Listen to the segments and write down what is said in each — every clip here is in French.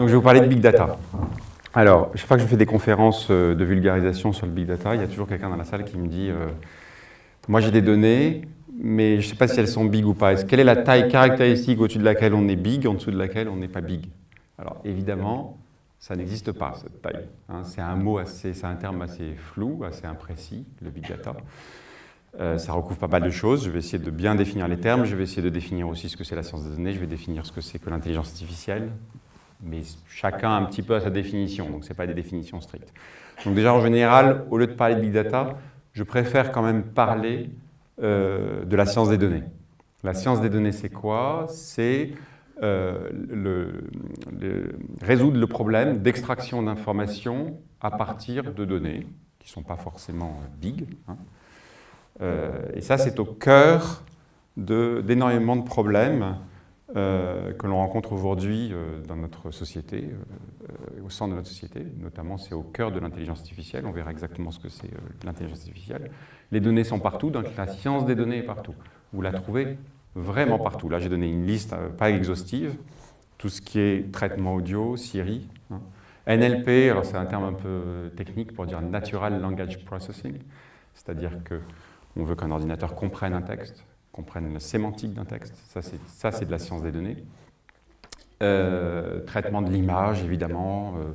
Donc je vais vous parler de Big Data. Alors, chaque fois que je fais des conférences euh, de vulgarisation sur le Big Data, il y a toujours quelqu'un dans la salle qui me dit euh, Moi j'ai des données, mais je ne sais pas si elles sont big ou pas. Quelle est la taille caractéristique au-dessus de laquelle on est big, en dessous de laquelle on n'est pas big? Alors évidemment, ça n'existe pas, cette taille. Hein. c'est un mot assez, c'est un terme assez flou, assez imprécis, le Big Data. Euh, ça recouvre pas mal de choses. Je vais essayer de bien définir les termes. Je vais essayer de définir aussi ce que c'est la science des données. Je vais définir ce que c'est que l'intelligence artificielle. Mais chacun un petit peu à sa définition, donc ce n'est pas des définitions strictes. Donc déjà, en général, au lieu de parler de big data, je préfère quand même parler euh, de la science des données. La science des données, c'est quoi? C'est euh, résoudre le problème d'extraction d'informations à partir de données, qui ne sont pas forcément big, hein, euh, et ça, c'est au cœur d'énormément de, problèmes euh, que l'on rencontre aujourd'hui euh, dans notre société, au sein de notre société. Notamment, c'est au cœur de l'intelligence artificielle. On verra exactement ce que c'est l'intelligence artificielle. Les données sont partout, donc la science des données est partout. Vous la trouvez vraiment partout. Là, j'ai donné une liste pas exhaustive. Tout ce qui est traitement audio, Siri. Hein. NLP, alors c'est un terme un peu technique pour dire Natural Language Processing, c'est-à-dire que on veut qu'un ordinateur comprenne un texte, comprenne la sémantique d'un texte. Ça, c'est de la science des données. Euh, traitement de l'image, évidemment. Euh,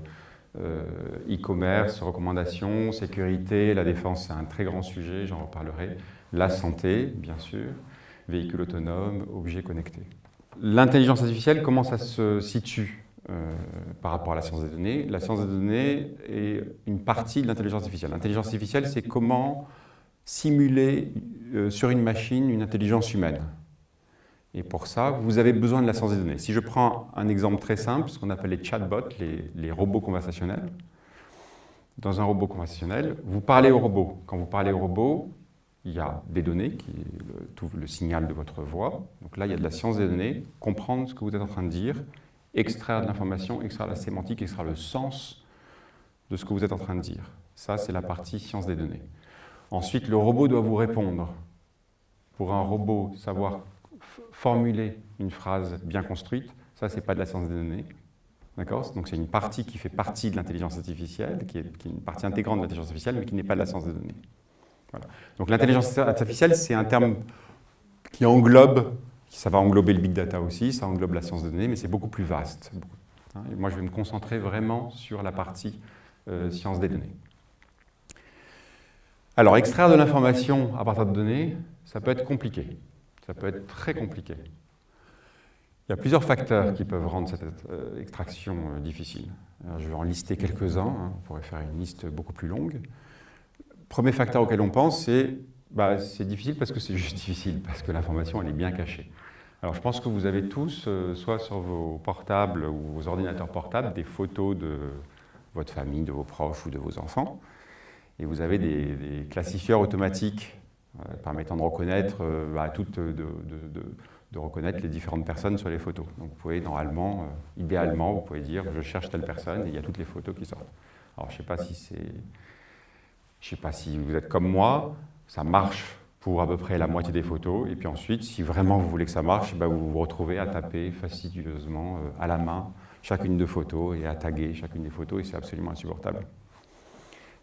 euh, e-commerce, recommandations, sécurité, la défense, c'est un très grand sujet, j'en reparlerai. La santé, bien sûr. Véhicules autonomes, objets connectés. L'intelligence artificielle, comment ça se situe par rapport à la science des données? La science des données est une partie de l'intelligence artificielle. L'intelligence artificielle, c'est comment simuler euh, sur une machine une intelligence humaine. Et pour ça, vous avez besoin de la science des données. Si je prends un exemple très simple, ce qu'on appelle les chatbots, les, robots conversationnels, dans un robot conversationnel, vous parlez au robot. Quand vous parlez au robot, il y a des données, qui le, le signal de votre voix. Donc là, il y a de la science des données, comprendre ce que vous êtes en train de dire, extraire de l'information, extraire la sémantique, extraire le sens de ce que vous êtes en train de dire. Ça, c'est la partie science des données. Ensuite, le robot doit vous répondre. Pour un robot, savoir formuler une phrase bien construite, ça, ce n'est pas de la science des données. D'accord? Donc c'est une partie qui fait partie de l'intelligence artificielle, qui est, une partie intégrante de l'intelligence artificielle, mais qui n'est pas de la science des données. Donc l'intelligence artificielle, c'est un terme qui englobe, ça va englober le big data aussi, ça englobe la science des données, mais c'est beaucoup plus vaste. Hein, moi, je vais me concentrer vraiment sur la partie euh, science des données. Alors, extraire de l'information à partir de données, ça peut être compliqué. Ça peut être très compliqué. Il y a plusieurs facteurs qui peuvent rendre cette euh, extraction euh, difficile. je vais en lister quelques-uns, hein. on pourrait faire une liste beaucoup plus longue. Premier facteur auquel on pense, c'est bah, c'est difficile parce que c'est juste difficile, parce que l'information, elle est bien cachée. Alors je pense que vous avez tous, euh, soit sur vos portables ou vos ordinateurs portables, des photos de votre famille, de vos proches ou de vos enfants et vous avez des, classifieurs automatiques euh, permettant de reconnaître, euh, bah, de, reconnaître les différentes personnes sur les photos. Donc vous pouvez normalement, euh, idéalement, vous pouvez dire je cherche telle personne et il y a toutes les photos qui sortent. Alors je ne sais pas si c'est, je sais pas si vous êtes comme moi, ça marche pour à peu près la moitié des photos. Et puis ensuite, si vraiment vous voulez que ça marche, bah, vous vous retrouvez à taper fastidieusement à la main chacune des photos et à taguer chacune des photos et c'est absolument insupportable.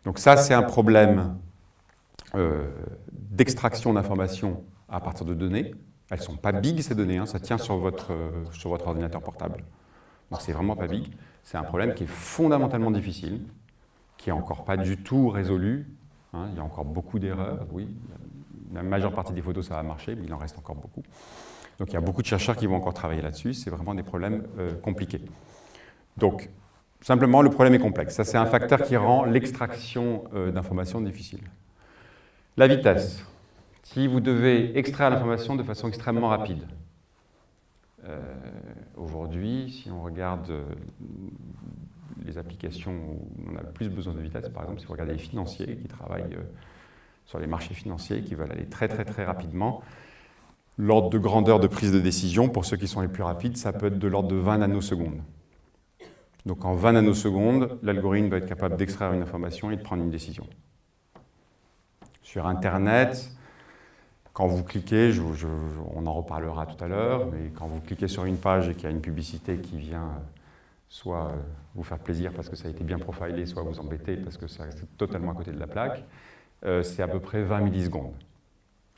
Donc ça, c'est un problème euh, d'extraction d'informations à partir de données. Elles ne sont pas big, ces données, hein. ça tient sur votre, euh, sur votre ordinateur portable. Donc c'est vraiment pas big. C'est un problème qui est fondamentalement difficile, qui n'est encore pas du tout résolu. Hein. Il y a encore beaucoup d'erreurs, oui. La majeure partie des photos, ça va marcher, mais il en reste encore beaucoup. Donc il y a beaucoup de chercheurs qui vont encore travailler là-dessus. C'est vraiment des problèmes euh, compliqués. Donc Simplement, le problème est complexe. Ça, c'est un facteur qui rend l'extraction euh, d'informations difficile. La vitesse. Si vous devez extraire l'information de façon extrêmement rapide, euh, aujourd'hui, si on regarde euh, les applications où on a plus besoin de vitesse, par exemple, si vous regardez les financiers qui travaillent sur les marchés financiers, qui veulent aller très très très rapidement, l'ordre de grandeur de prise de décision, pour ceux qui sont les plus rapides, ça peut être de l'ordre de 20 nanosecondes. Donc en 20 nanosecondes, l'algorithme va être capable d'extraire une information et de prendre une décision. Sur Internet, quand vous cliquez, on en reparlera tout à l'heure, mais quand vous cliquez sur une page et qu'il y a une publicité qui vient soit euh, vous faire plaisir parce que ça a été bien profilé, soit vous embêter parce que c'est totalement à côté de la plaque, euh, c'est à peu près 20 millisecondes.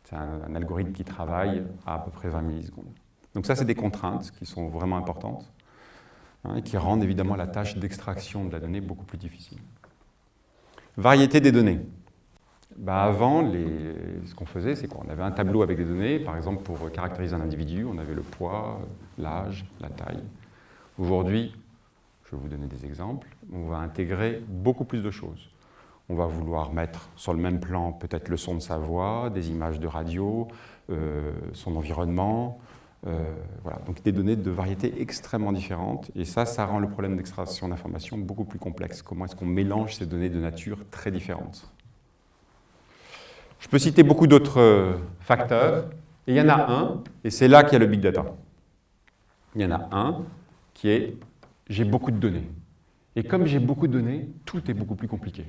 C'est un, algorithme qui travaille à à peu près 20 millisecondes. Donc ça, c'est des contraintes qui sont vraiment importantes hein, qui rendent évidemment la tâche d'extraction de la donnée beaucoup plus difficile. Variété des données. Bah avant, ce qu'on faisait, c'est qu'on avait un tableau avec des données, par exemple pour caractériser un individu, on avait le poids, l'âge, la taille. Aujourd'hui, je vais vous donner des exemples, on va intégrer beaucoup plus de choses. On va vouloir mettre sur le même plan peut-être le son de sa voix, des images de radio, euh, son environnement, voilà. donc des données de variétés extrêmement différentes. Et ça, ça rend le problème d'extraction d'informations beaucoup plus complexe. Comment est-ce qu'on mélange ces données de nature très différentes? Je peux citer beaucoup d'autres euh, facteurs. Et il y en a un, et c'est là qu'il y a le big data. Il y en a un qui est j'ai beaucoup de données. Et comme j'ai beaucoup de données, tout est beaucoup plus compliqué.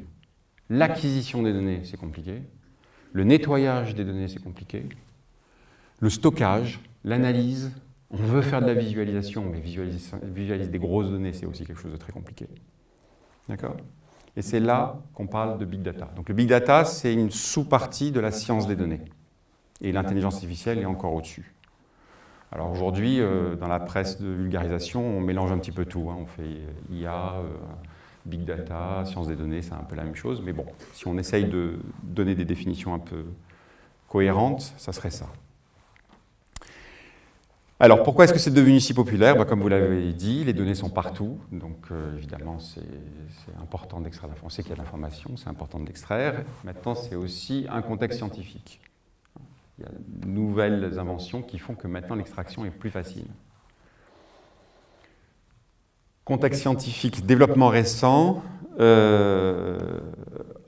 L'acquisition des données, c'est compliqué. Le nettoyage des données, c'est compliqué. Le stockage, l'analyse, on veut faire de la visualisation, mais visualiser, des grosses données, c'est aussi quelque chose de très compliqué. D'accord? Et c'est là qu'on parle de big data. Donc le big data, c'est une sous-partie de la science des données. Et l'intelligence artificielle est encore au-dessus. Alors aujourd'hui, euh, dans la presse de vulgarisation, on mélange un petit peu tout. Hein. On fait IA, euh, big data, science des données, c'est un peu la même chose. Mais bon, si on essaye de donner des définitions un peu cohérentes, ça serait ça. Alors, pourquoi est-ce que c'est devenu si populaire? Bah, Comme vous l'avez dit, les données sont partout, donc euh, évidemment, c'est important d'extraire On sait qu'il y a de l'information, c'est important de l'extraire. Maintenant, c'est aussi un contexte scientifique. Il y a de nouvelles inventions qui font que maintenant l'extraction est plus facile. Contexte scientifique, développement récent euh,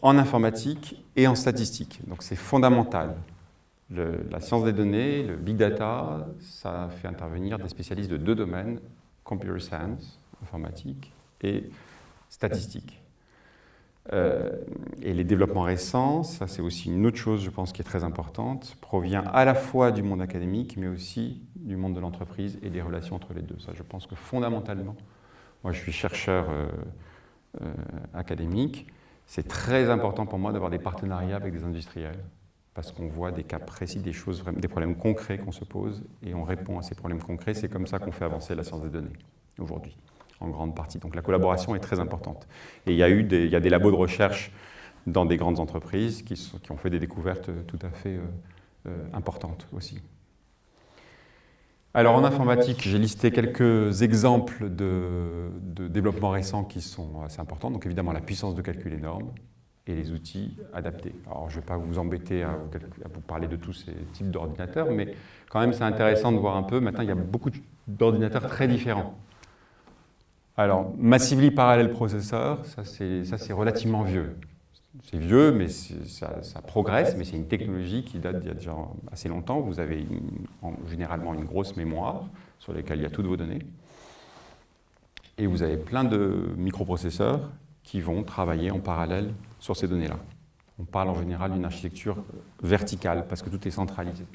en informatique et en statistique. Donc c'est fondamental la science des données, le big data, ça fait intervenir des spécialistes de deux domaines, computer science, informatique, et statistique. Euh, et les développements récents, ça c'est aussi une autre chose, je pense, qui est très importante, provient à la fois du monde académique, mais aussi du monde de l'entreprise et des relations entre les deux. Ça, je pense que fondamentalement, moi je suis chercheur euh, euh, académique, c'est très important pour moi d'avoir des partenariats avec des industriels, parce qu'on voit des cas précis, des choses, des problèmes concrets qu'on se pose, et on répond à ces problèmes concrets. C'est comme ça qu'on fait avancer la science des données aujourd'hui, en grande partie. Donc la collaboration est très importante. Et il y a eu des, il y a des labos de recherche dans des grandes entreprises qui, ont fait des découvertes tout à fait euh, euh, importantes aussi. Alors en informatique, j'ai listé quelques exemples de, de développement récents qui sont assez importants. Donc évidemment la puissance de calcul énorme, et les outils adaptés. Alors, je ne vais pas vous embêter à vous, parler de tous ces types d'ordinateurs, mais quand même, c'est intéressant de voir un peu. Maintenant, il y a beaucoup d'ordinateurs très différents. Alors, Massively Parallel Processor, ça c'est relativement vieux. C'est vieux, mais ça, progresse, mais c'est une technologie qui date d'il y a déjà assez longtemps. Vous avez généralement une grosse mémoire sur laquelle il y a toutes vos données. Et vous avez plein de microprocesseurs qui vont travailler en parallèle sur ces données-là. On parle en général d'une architecture verticale parce que tout est centralisé.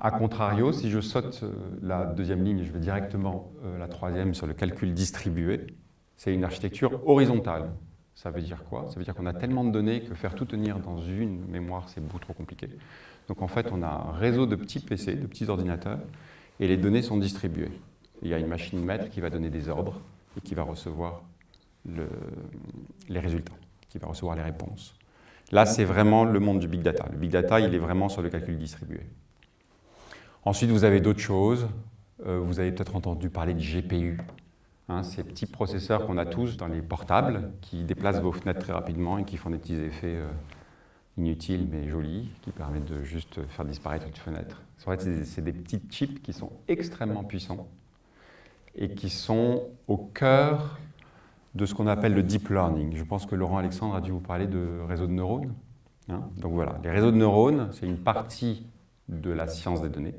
A contrario, si je saute euh, la deuxième ligne, je vais directement euh, la troisième sur le calcul distribué, c'est une architecture horizontale. Ça veut dire quoi? Ça veut dire qu'on a tellement de données que faire tout tenir dans une mémoire, c'est beaucoup trop compliqué. Donc en fait, on a un réseau de petits PC, de petits ordinateurs, et les données sont distribuées. Il y a une machine maître qui va donner des ordres et qui va recevoir les résultats, qui va recevoir les réponses. Là, c'est vraiment le monde du big data. Le big data, il est vraiment sur le calcul distribué. Ensuite, vous avez d'autres choses. Euh, vous avez peut-être entendu parler de GPU. Hein, ces petits processeurs qu'on a tous dans les portables, qui déplacent vos fenêtres très rapidement et qui font des petits effets euh, inutiles mais jolis, qui permettent de juste faire disparaître une fenêtre. En fait, c'est des petits chips qui sont extrêmement puissants et qui sont au cœur de ce qu'on appelle le deep learning. Je pense que Laurent Alexandre a dû vous parler de réseaux de neurones. Hein. Donc voilà, les réseaux de neurones, c'est une partie de la science des données.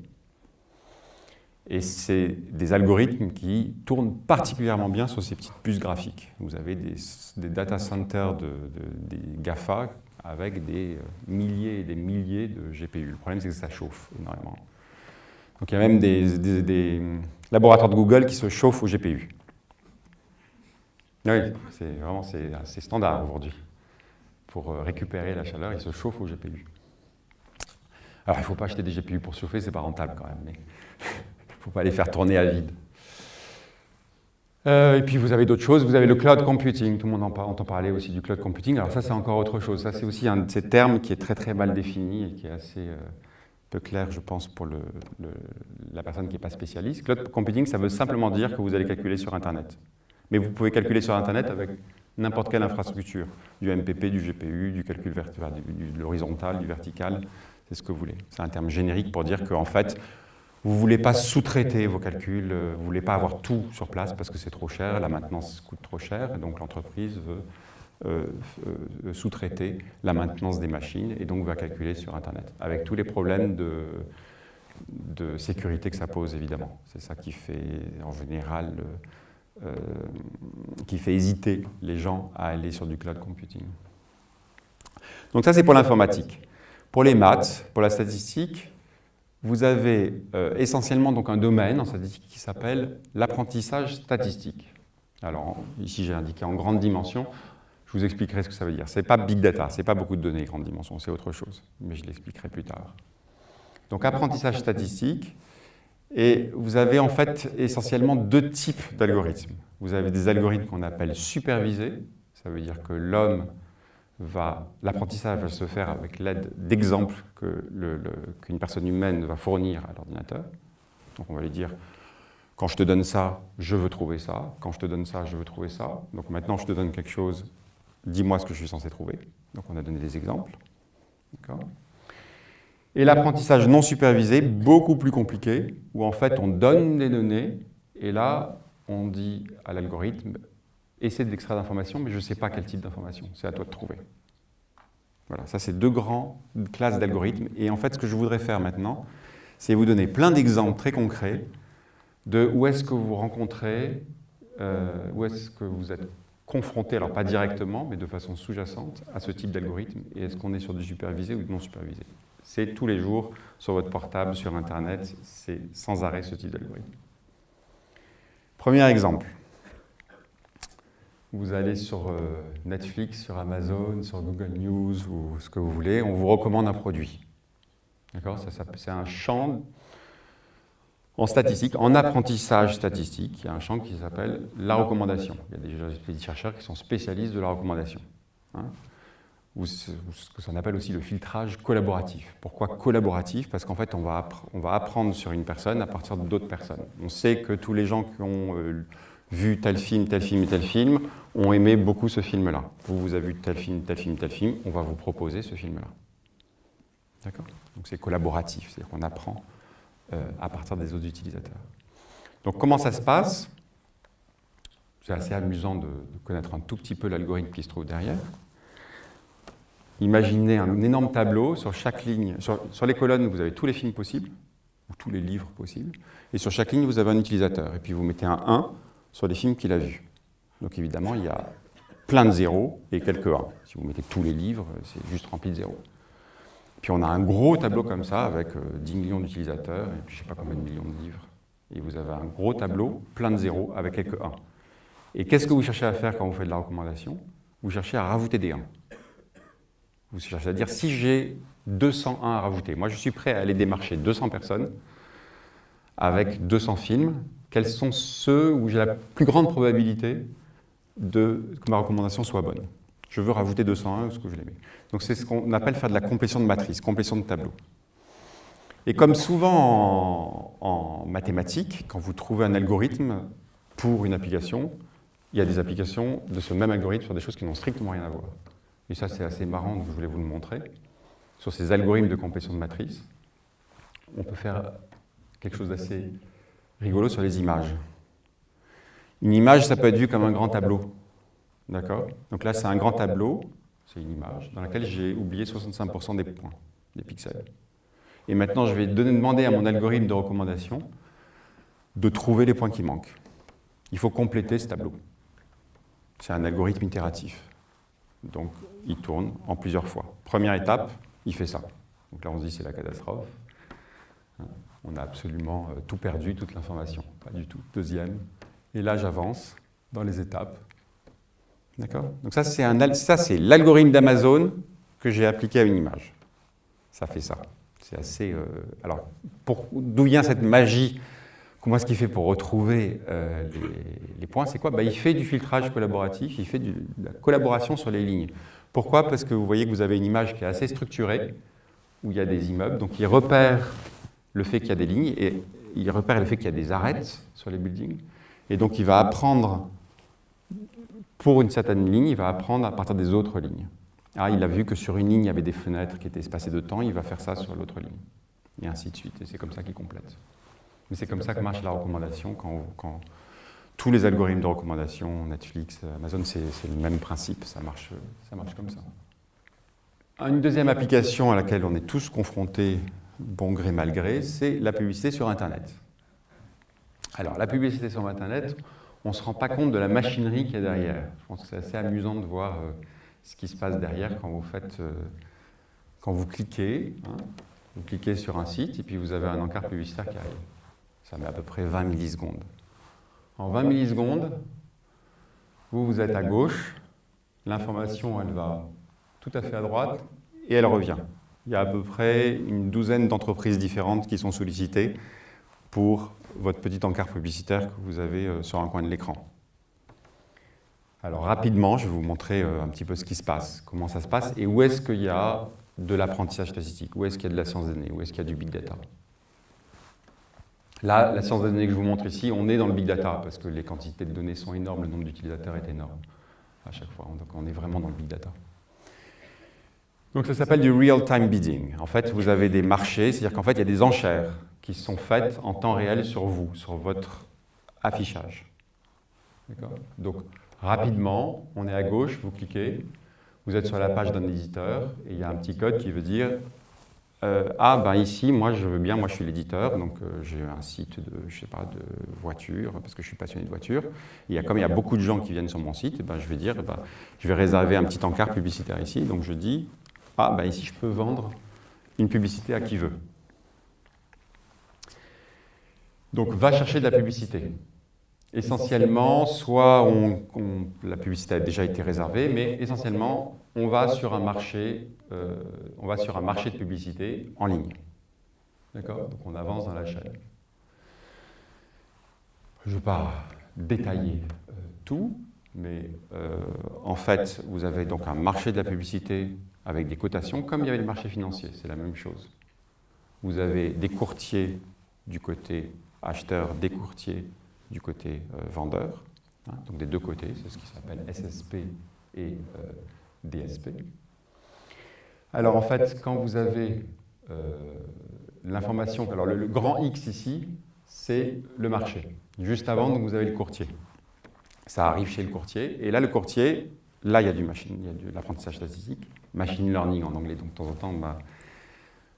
Et c'est des algorithmes qui tournent particulièrement bien sur ces petites puces graphiques. Vous avez des, data centers de, des GAFA avec des euh, milliers et des milliers de GPU. Le problème, c'est que ça chauffe énormément. Donc il y a même des, laboratoires de Google qui se chauffent au GPU. Oui, c'est vraiment c'est standard aujourd'hui. Pour euh, récupérer la chaleur, ils se chauffent au GPU. Alors il ne faut pas acheter des GPU pour chauffer, c'est pas rentable quand même, mais il ne faut pas les faire tourner à vide. Euh, et puis vous avez d'autres choses, vous avez le cloud computing, tout le monde entend parler aussi du cloud computing. Alors ça c'est encore autre chose, ça c'est aussi un de ces termes qui est très très mal défini et qui est assez euh, peu clair je pense pour la personne qui n'est pas spécialiste. Cloud computing ça veut simplement dire que vous allez calculer sur Internet. Mais vous pouvez calculer sur Internet avec n'importe quelle infrastructure, du MPP, du GPU, du calcul du, de l'horizontal, du vertical, c'est ce que vous voulez. C'est un terme générique pour dire qu'en fait, vous ne voulez pas sous-traiter vos calculs, euh, vous ne voulez pas avoir tout sur place parce que c'est trop cher, la maintenance coûte trop cher, et donc l'entreprise veut euh, euh, sous-traiter la maintenance des machines et donc va calculer sur Internet, avec tous les problèmes de sécurité que ça pose évidemment. C'est ça qui fait en général, qui fait hésiter les gens à aller sur du cloud computing. Donc ça c'est pour l'informatique. Pour les maths, pour la statistique, vous avez euh, essentiellement donc un domaine en statistique qui s'appelle l'apprentissage statistique. Alors ici j'ai indiqué en grande dimension, je vous expliquerai ce que ça veut dire. Ce n'est pas big data, ce n'est pas beaucoup de données grande dimension, c'est autre chose, mais je l'expliquerai plus tard. Donc apprentissage statistique, et vous avez en fait essentiellement deux types d'algorithmes. Vous avez des algorithmes qu'on appelle supervisés, ça veut dire que l'homme l'apprentissage va se faire avec l'aide d'exemples qu'une personne humaine va fournir à l'ordinateur. Donc on va lui dire, quand je te donne ça, je veux trouver ça. Quand je te donne ça, je veux trouver ça. Donc maintenant, je te donne quelque chose, dis-moi ce que je suis censé trouver. Donc on a donné des exemples. Et l'apprentissage non supervisé, beaucoup plus compliqué, où en fait on donne des données, et là on dit à l'algorithme, essaie d'extraire d'informations, mais je ne sais pas quel type d'information. C'est à toi de trouver. Voilà, ça c'est deux grandes classes d'algorithmes. Et en fait, ce que je voudrais faire maintenant, c'est vous donner plein d'exemples très concrets de où est-ce que vous rencontrez, euh, où est-ce que vous êtes confronté, alors pas directement, mais de façon sous-jacente, à ce type d'algorithme, et est-ce qu'on est sur du supervisé ou du non supervisé. C'est tous les jours, sur votre portable, sur Internet, c'est sans arrêt ce type d'algorithme. Premier exemple. Vous allez sur euh, Netflix, sur Amazon, sur Google News ou ce que vous voulez, on vous recommande un produit. D'accord? C'est un champ en statistique, en apprentissage statistique, il y a un champ qui s'appelle la recommandation. Il y a des chercheurs qui sont spécialistes de la recommandation. Hein ou ce qu'on appelle aussi le filtrage collaboratif. Pourquoi collaboratif? Parce qu'en fait, on va, on va apprendre sur une personne à partir d'autres personnes. On sait que tous les gens qui ont euh, vu tel film, tel film et tel film, ont aimé beaucoup ce film-là. Vous, vous avez vu tel film, tel film, tel film, on va vous proposer ce film-là. D'accord? Donc c'est collaboratif, c'est-à-dire qu'on apprend euh, à partir des autres utilisateurs. Donc comment ça se passe? C'est assez amusant de, connaître un tout petit peu l'algorithme qui se trouve derrière. Imaginez un énorme tableau, sur chaque ligne, sur, les colonnes, vous avez tous les films possibles, ou tous les livres possibles, et sur chaque ligne, vous avez un utilisateur. Et puis vous mettez un 1 sur les films qu'il a vus. Donc évidemment, il y a plein de zéros et quelques 1. Si vous mettez tous les livres, c'est juste rempli de zéros. Puis on a un gros tableau comme ça, avec 10 euh, millions d'utilisateurs, et puis je ne sais pas combien de millions de livres. Et vous avez un gros tableau, plein de zéros, avec quelques 1. Et qu'est-ce que vous cherchez à faire quand vous faites de la recommandation? Vous cherchez à rajouter des 1. Vous cherchez à dire, si j'ai 201 à rajouter, moi je suis prêt à aller démarcher 200 personnes avec 200 films, quels sont ceux où j'ai la plus grande probabilité de, que ma recommandation soit bonne? Je veux rajouter 201 ce que je l'ai mis. Donc c'est ce qu'on appelle faire de la complétion de matrice, complétion de tableau. Et comme souvent en, mathématiques, quand vous trouvez un algorithme pour une application, il y a des applications de ce même algorithme sur des choses qui n'ont strictement rien à voir. Et ça, c'est assez marrant, donc je voulais vous le montrer. Sur ces algorithmes de complétion de matrice, on peut faire quelque chose d'assez rigolo sur les images. Une image, ça peut être vu comme un grand tableau. D'accord? Donc là, c'est un grand tableau, c'est une image, dans laquelle j'ai oublié 65% des points, des pixels. Et maintenant, je vais demander à mon algorithme de recommandation de trouver les points qui manquent. Il faut compléter ce tableau. C'est un algorithme itératif. Donc, il tourne en plusieurs fois. Première étape, il fait ça. Donc là, on se dit c'est la catastrophe. on a absolument euh, tout perdu, toute l'information. Pas du tout. Deuxième. Et là, j'avance dans les étapes. D'accord? Donc ça, c'est l'algorithme d'Amazon que j'ai appliqué à une image. Ça fait ça. C'est assez... Euh, alors, d'où vient cette magie Comment est-ce qu'il fait pour retrouver euh, les, points C'est quoi bah, Il fait du filtrage collaboratif, il fait de la collaboration sur les lignes. Pourquoi? Parce que vous voyez que vous avez une image qui est assez structurée, où il y a des immeubles, donc il repère le fait qu'il y a des lignes, et il repère le fait qu'il y a des arêtes sur les buildings, et donc il va apprendre, pour une certaine ligne, il va apprendre à partir des autres lignes. Ah, il a vu que sur une ligne, il y avait des fenêtres qui étaient espacées de temps, il va faire ça sur l'autre ligne, et ainsi de suite, et c'est comme ça qu'il complète. Mais c'est comme ça que marche la recommandation quand, tous les algorithmes de recommandation, Netflix, Amazon, c'est le même principe, ça marche, ça marche comme ça. Une deuxième application à laquelle on est tous confrontés, bon gré mal gré, c'est la publicité sur Internet. Alors, la publicité sur Internet, on ne se rend pas compte de la machinerie qu'il y a derrière. Je pense que c'est assez amusant de voir euh, ce qui se passe derrière quand vous faites, euh, quand vous cliquez, hein. vous cliquez sur un site et puis vous avez un encart publicitaire qui arrive. Ça met à peu près 20 millisecondes. En 20 millisecondes, vous, vous êtes à gauche, l'information, elle va tout à fait à droite, et elle revient. Il y a à peu près une douzaine d'entreprises différentes qui sont sollicitées pour votre petit encart publicitaire que vous avez euh, sur un coin de l'écran. Alors rapidement, je vais vous montrer euh, un petit peu ce qui se passe, comment ça se passe, et où est-ce qu'il y a de l'apprentissage statistique, où est-ce qu'il y a de la science des données, où est-ce qu'il y a du big data. Là, la science des données que je vous montre ici, on est dans le big data, parce que les quantités de données sont énormes, le nombre d'utilisateurs est énorme à chaque fois, donc on est vraiment dans le big data. Donc ça s'appelle du real-time bidding. En fait, vous avez des marchés, c'est-à-dire qu'en fait, il y a des enchères qui sont faites en temps réel sur vous, sur votre affichage. Donc, rapidement, on est à gauche, vous cliquez, vous êtes sur la page d'un éditeur, et il y a un petit code qui veut dire euh, ah, ben ici, moi je veux bien, moi je suis l'éditeur, donc euh, j'ai un site de, je sais pas, de voitures, parce que je suis passionné de voitures. Et comme il y a beaucoup de gens qui viennent sur mon site, ben, je vais dire, ben, je vais réserver un petit encart publicitaire ici, donc je dis, ah, ben ici je peux vendre une publicité à qui veut. Donc va chercher de la publicité. Essentiellement, soit la publicité a déjà été réservée, mais essentiellement, on va sur un marché, euh, on va sur un marché de publicité en ligne. D'accord? Donc on avance dans la chaîne. Je ne vais pas détailler euh, tout, mais euh, en fait, vous avez donc un marché de la publicité avec des cotations, comme il y avait le marché financier, c'est la même chose. Vous avez des courtiers du côté acheteur, des courtiers du côté euh, vendeur, hein, donc des deux côtés, c'est ce qui s'appelle SSP et euh, DSP. Alors en fait, quand vous avez euh, l'information, alors le, grand X ici, c'est le marché. Juste avant, donc, vous avez le courtier. Ça arrive chez le courtier, et là le courtier, là il y a du machine, il y a de l'apprentissage statistique, machine learning en anglais, donc de temps en temps ma,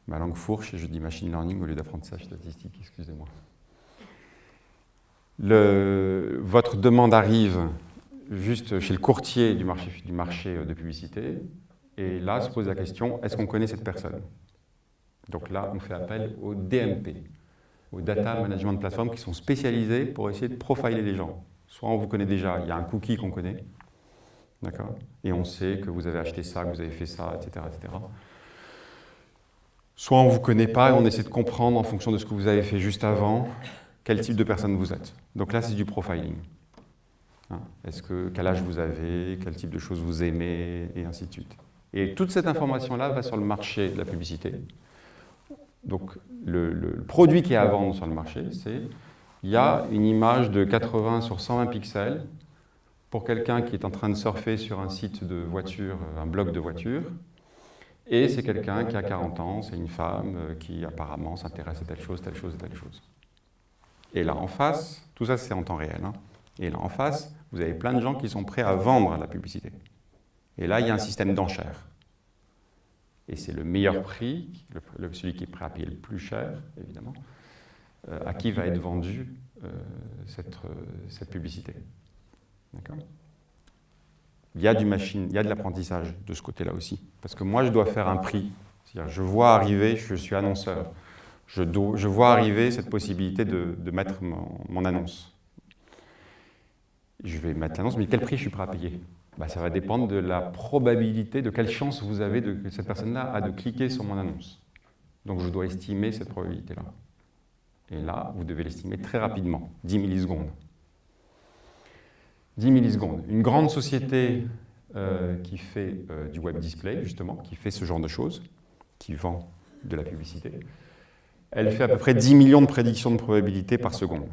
ma langue fourche et je dis machine learning au lieu d'apprentissage statistique, excusez-moi votre demande arrive juste chez le courtier du marché, du marché de publicité, et là se pose la question, est-ce qu'on connaît cette personne? Donc là, on fait appel au DMP, au Data Management Platform, qui sont spécialisés pour essayer de profiler les gens. Soit on vous connaît déjà, il y a un cookie qu'on connaît, d'accord? Et on sait que vous avez acheté ça, que vous avez fait ça, etc. etc. Soit on ne vous connaît pas et on essaie de comprendre en fonction de ce que vous avez fait juste avant, quel type de personne vous êtes? Donc là, c'est du profiling. Hein, est-ce que, quel âge vous avez, quel type de choses vous aimez, et ainsi de suite. Et toute cette information-là va sur le marché de la publicité. Donc le, produit qui est à vendre sur le marché, c'est il y a une image de 80 sur 120 pixels pour quelqu'un qui est en train de surfer sur un site de voiture, un blog de voiture, et c'est quelqu'un qui a 40 ans, c'est une femme euh, qui apparemment s'intéresse à telle chose, telle chose, telle chose. Et là en face, tout ça c'est en temps réel, hein. et là en face, vous avez plein de gens qui sont prêts à vendre la publicité. Et là, il y a un système d'enchères. Et c'est le meilleur prix, celui qui est prêt à payer le plus cher, évidemment, euh, à qui va être vendue euh, cette, euh, cette, publicité. D'accord? Il y a du machine, il y a de l'apprentissage de ce côté-là aussi. Parce que moi, je dois faire un prix. Je vois arriver, je suis annonceur, Je, je vois arriver cette possibilité de, mettre mon, annonce. Je vais mettre l'annonce, mais quel prix je suis prêt à payer? Bah, Ça va dépendre de la probabilité, de quelle chance vous avez de, que cette personne-là a de cliquer sur mon annonce. Donc je dois estimer cette probabilité-là. Et là, vous devez l'estimer très rapidement, 10 millisecondes. 10 millisecondes. Une grande société euh, qui fait euh, du web display, justement, qui fait ce genre de choses, qui vend de la publicité, elle fait à peu près 10 millions de prédictions de probabilité par seconde.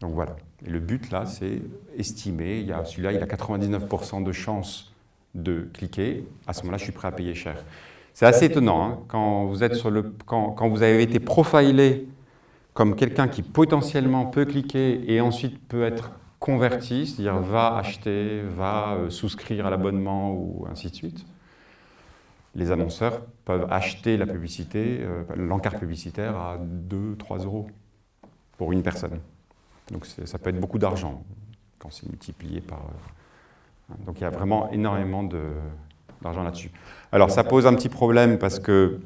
Donc voilà. Et le but là, c'est estimer, celui-là, il a 99% de chances de cliquer, à ce moment-là, je suis prêt à payer cher. C'est assez étonnant, hein, quand, vous êtes sur le, quand, quand vous avez été profilé comme quelqu'un qui potentiellement peut cliquer et ensuite peut être converti, c'est-à-dire va acheter, va euh, souscrire à l'abonnement ou ainsi de suite. Les annonceurs peuvent acheter la publicité, euh, l'encart publicitaire à 2-3 euros pour une personne. Donc ça peut être beaucoup d'argent quand c'est multiplié par... Euh, donc il y a vraiment énormément d'argent là-dessus. Alors ça pose un petit problème parce que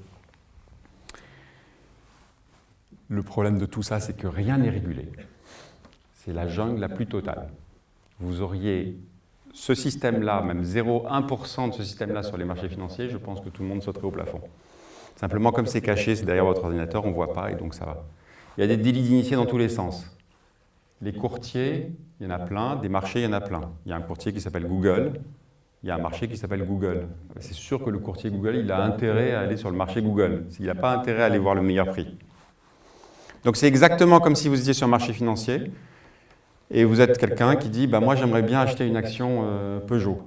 le problème de tout ça, c'est que rien n'est régulé. C'est la jungle la plus totale. Vous auriez ce système-là, même 0,1% de ce système-là sur les marchés financiers, je pense que tout le monde sauterait au plafond. Simplement, comme c'est caché, c'est derrière votre ordinateur, on ne voit pas et donc ça va. Il y a des délits d'initiés dans tous les sens. Les courtiers, il y en a plein, des marchés, il y en a plein. Il y a un courtier qui s'appelle Google, il y a un marché qui s'appelle Google. C'est sûr que le courtier Google, il a intérêt à aller sur le marché Google. Il n'a pas intérêt à aller voir le meilleur prix. Donc c'est exactement comme si vous étiez sur un marché financier et vous êtes quelqu'un qui dit bah, « moi j'aimerais bien acheter une action euh, Peugeot ».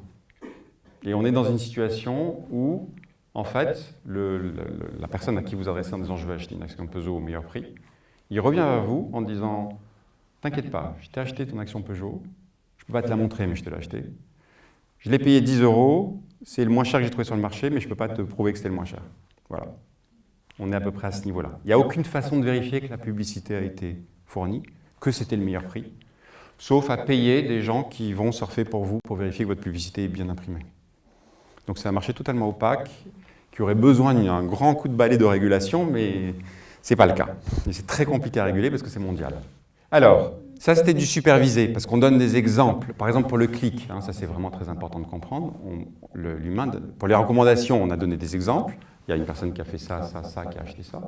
Et on est dans une situation où, en fait, la personne à qui vous adressez en disant « je veux acheter une action Peugeot au meilleur prix », il revient vers vous en disant « t'inquiète pas, je t'ai acheté ton action Peugeot, je ne peux pas te la montrer mais je te l'ai acheté. Je l'ai payé 10 euros, c'est le moins cher que j'ai trouvé sur le marché mais je ne peux pas te prouver que c'était le moins cher. » Voilà. On est à peu près à ce niveau-là. Il n'y a aucune façon de vérifier que la publicité a été fournie, que c'était le meilleur prix, sauf à payer des gens qui vont surfer pour vous pour vérifier que votre publicité est bien imprimée. Donc c'est un marché totalement opaque, qui aurait besoin d'un grand coup de balai de régulation, mais ce n'est pas le cas. c'est très compliqué à réguler parce que c'est mondial. Alors, ça c'était du supervisé, parce qu'on donne des exemples. Par exemple pour le clic, hein, ça c'est vraiment très important de comprendre. L'humain, pour les recommandations, on a donné des exemples il y a une personne qui a fait ça, ça, ça, qui a acheté ça.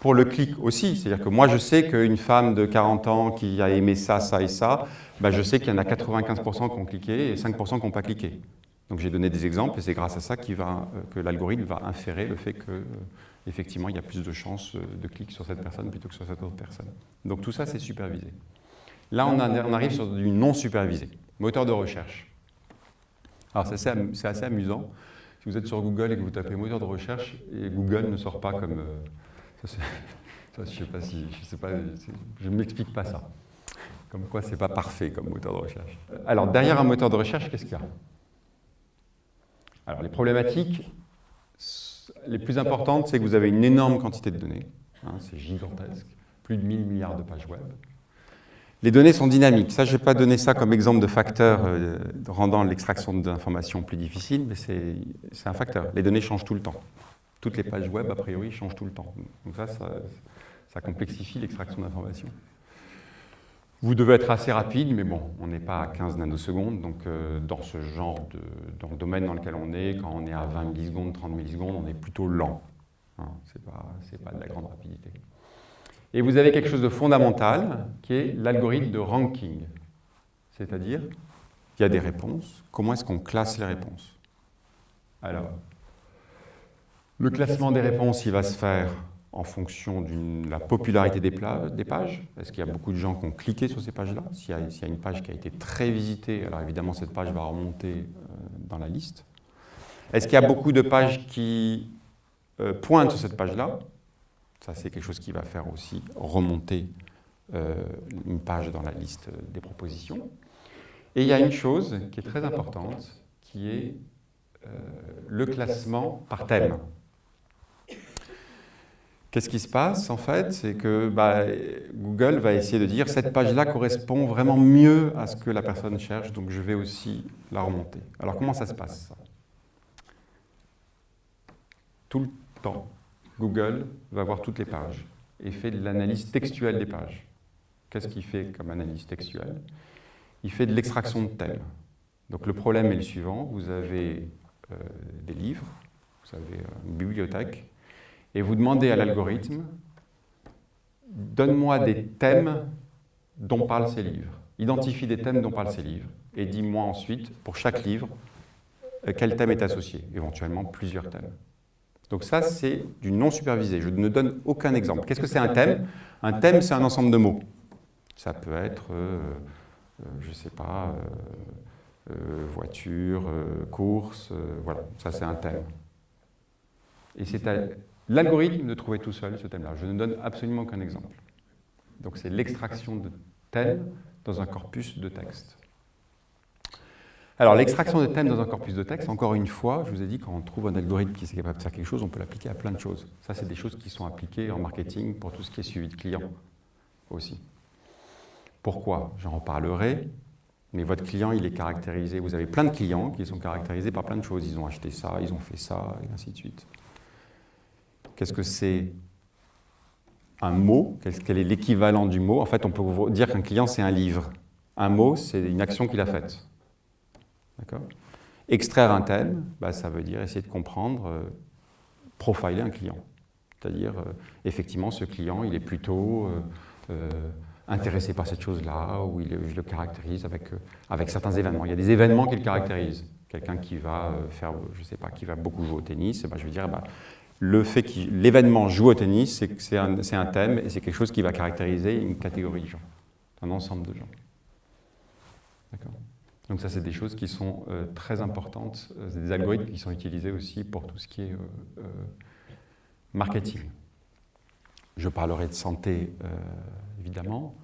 Pour le clic aussi, c'est-à-dire que moi je sais qu'une femme de 40 ans qui a aimé ça, ça et ça, ben je sais qu'il y en a 95% qui ont cliqué et 5% qui n'ont pas cliqué. Donc j'ai donné des exemples et c'est grâce à ça va, euh, que l'algorithme va inférer le fait que euh, effectivement il y a plus de chances euh, de clic sur cette personne plutôt que sur cette autre personne. Donc tout ça c'est supervisé. Là on, on, arrive sur du non supervisé, moteur de recherche. Alors c'est assez, assez amusant si vous êtes sur Google et que vous tapez moteur de recherche, et Google ne sort pas comme... Je ne sais pas si... Je je m'explique pas ça. Comme quoi, ce n'est pas parfait comme moteur de recherche. Alors, derrière un moteur de recherche, qu'est-ce qu'il y a? Alors, les problématiques les plus importantes, c'est que vous avez une énorme quantité de données. Hein, c'est gigantesque. Plus de 1000 milliards de pages web. Les données sont dynamiques. Ça, je n'ai pas donné ça comme exemple de facteur euh, rendant l'extraction d'informations plus difficile, mais c'est un facteur. Les données changent tout le temps. Toutes les pages web, a priori, changent tout le temps. Donc ça, ça, complexifie l'extraction d'informations. Vous devez être assez rapide, mais bon, on n'est pas à 15 nanosecondes, donc euh, dans ce genre de dans le domaine dans lequel on est, quand on est à 20 millisecondes, 30 millisecondes, on est plutôt lent. Hein, Ce n'est pas, pas de la grande rapidité. Et vous avez quelque chose de fondamental qui est l'algorithme de ranking. C'est-à-dire, il y a des réponses, comment est-ce qu'on classe les réponses? Alors, le classement des réponses, il va se faire en fonction de la popularité des, des pages. Est-ce qu'il y a beaucoup de gens qui ont cliqué sur ces pages-là? S'il y, a une page qui a été très visitée, alors évidemment cette page va remonter euh, dans la liste. Est-ce qu'il y a beaucoup de pages qui euh, pointent sur cette page-là? Ça, c'est quelque chose qui va faire aussi remonter euh, une page dans la liste des propositions. Et il y a une chose qui est très importante, qui est le classement par thème. Qu'est-ce qui se passe en fait C'est que bah, Google va essayer de dire cette page-là correspond vraiment mieux à ce que la personne cherche, donc je vais aussi la remonter. Alors comment ça se passe? Tout le temps, Google va voir toutes les pages et fait de l'analyse textuelle des pages. Qu'est-ce qu'il fait comme analyse textuelle? Il fait de l'extraction de thèmes. Donc le problème est le suivant, vous avez euh, des livres, vous avez une bibliothèque, et vous demandez à l'algorithme, donne-moi des thèmes dont parlent ces livres. Identifie des thèmes dont parlent ces livres, et dis-moi ensuite, pour chaque livre, quel thème est associé, éventuellement plusieurs thèmes. Donc ça, c'est du non supervisé. Je ne donne aucun exemple. Qu'est-ce que c'est un thème? Un thème, c'est un ensemble de mots. Ça peut être, euh, euh, je ne sais pas, euh, voiture, course, voilà, ça c'est un thème. Et c'est l'algorithme de trouver tout seul ce thème-là. Je ne donne absolument aucun exemple. Donc c'est l'extraction de thèmes dans un corpus de texte. Alors, l'extraction de thèmes dans un corpus de texte, encore une fois, je vous ai dit, quand on trouve un algorithme qui est capable de faire quelque chose, on peut l'appliquer à plein de choses. Ça, c'est des choses qui sont appliquées en marketing pour tout ce qui est suivi de clients aussi. Pourquoi? J'en reparlerai, mais votre client, il est caractérisé. Vous avez plein de clients qui sont caractérisés par plein de choses. Ils ont acheté ça, ils ont fait ça, et ainsi de suite. Qu'est-ce que c'est un mot? Quel est l'équivalent du mot? En fait, on peut dire qu'un client, c'est un livre. Un mot, c'est une action qu'il a faite. Extraire un thème, bah, ça veut dire essayer de comprendre, euh, profiler un client. C'est-à-dire, euh, effectivement, ce client, il est plutôt euh, intéressé par cette chose-là, ou il, je le caractérise avec, avec certains événements. Il y a des événements qui le caractérisent. Quelqu'un qui va faire, je sais pas, qui va beaucoup jouer au tennis, bah, je veux dire, bah, le fait que l'événement joue au tennis, c'est un, thème et c'est quelque chose qui va caractériser une catégorie de gens, un ensemble de gens. Donc ça, c'est des choses qui sont euh, très importantes, euh, des algorithmes qui sont utilisés aussi pour tout ce qui est euh, marketing. Je parlerai de santé, évidemment.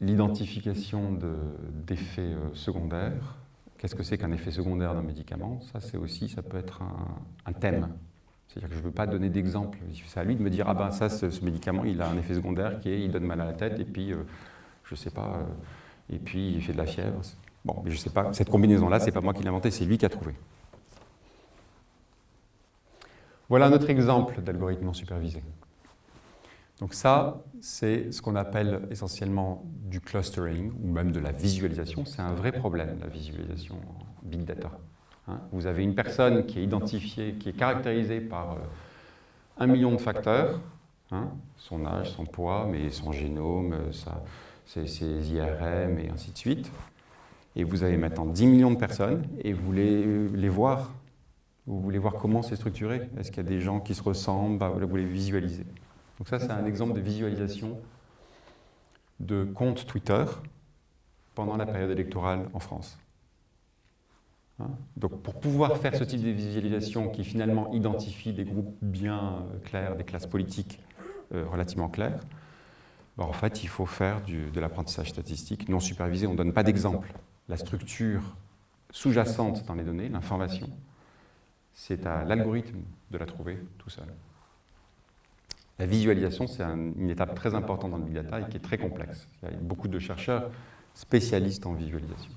L'identification d'effets secondaires. Qu'est-ce que c'est qu'un effet secondaire d'un médicament? Ça, c'est aussi, ça peut être un, thème. C'est-à-dire que je ne veux pas donner d'exemple. C'est à lui de me dire, ah ben ça, ce, médicament, il a un effet secondaire qui est, il donne mal à la tête, et puis, je ne sais pas et puis il fait de la fièvre. Bon, mais je ne sais pas, cette combinaison-là, ce n'est pas moi qui l'ai inventée, c'est lui qui a trouvé. Voilà un autre exemple d'algorithme non supervisé. Donc ça, c'est ce qu'on appelle essentiellement du clustering, ou même de la visualisation. C'est un vrai problème, la visualisation en big data. Hein. Vous avez une personne qui est identifiée, qui est caractérisée par euh, un million de facteurs, hein, son âge, son poids, mais son génome, sa, ces, IRM et ainsi de suite. Et vous avez maintenant 10 millions de personnes et vous voulez les voir. Vous voulez voir comment c'est structuré? Est-ce qu'il y a des gens qui se ressemblent? Bah, Vous voulez visualiser. Donc ça, c'est un exemple de visualisation de compte Twitter pendant la période électorale en France. Hein? Donc pour pouvoir faire ce type de visualisation qui finalement identifie des groupes bien clairs, des classes politiques euh, relativement claires, bah, en fait, il faut faire de l'apprentissage statistique non supervisé. On ne donne pas d'exemple. La structure sous-jacente dans les données, l'information, c'est à l'algorithme de la trouver tout seul. La visualisation, c'est une étape très importante dans le big data et qui est très complexe. Il y a beaucoup de chercheurs spécialistes en visualisation.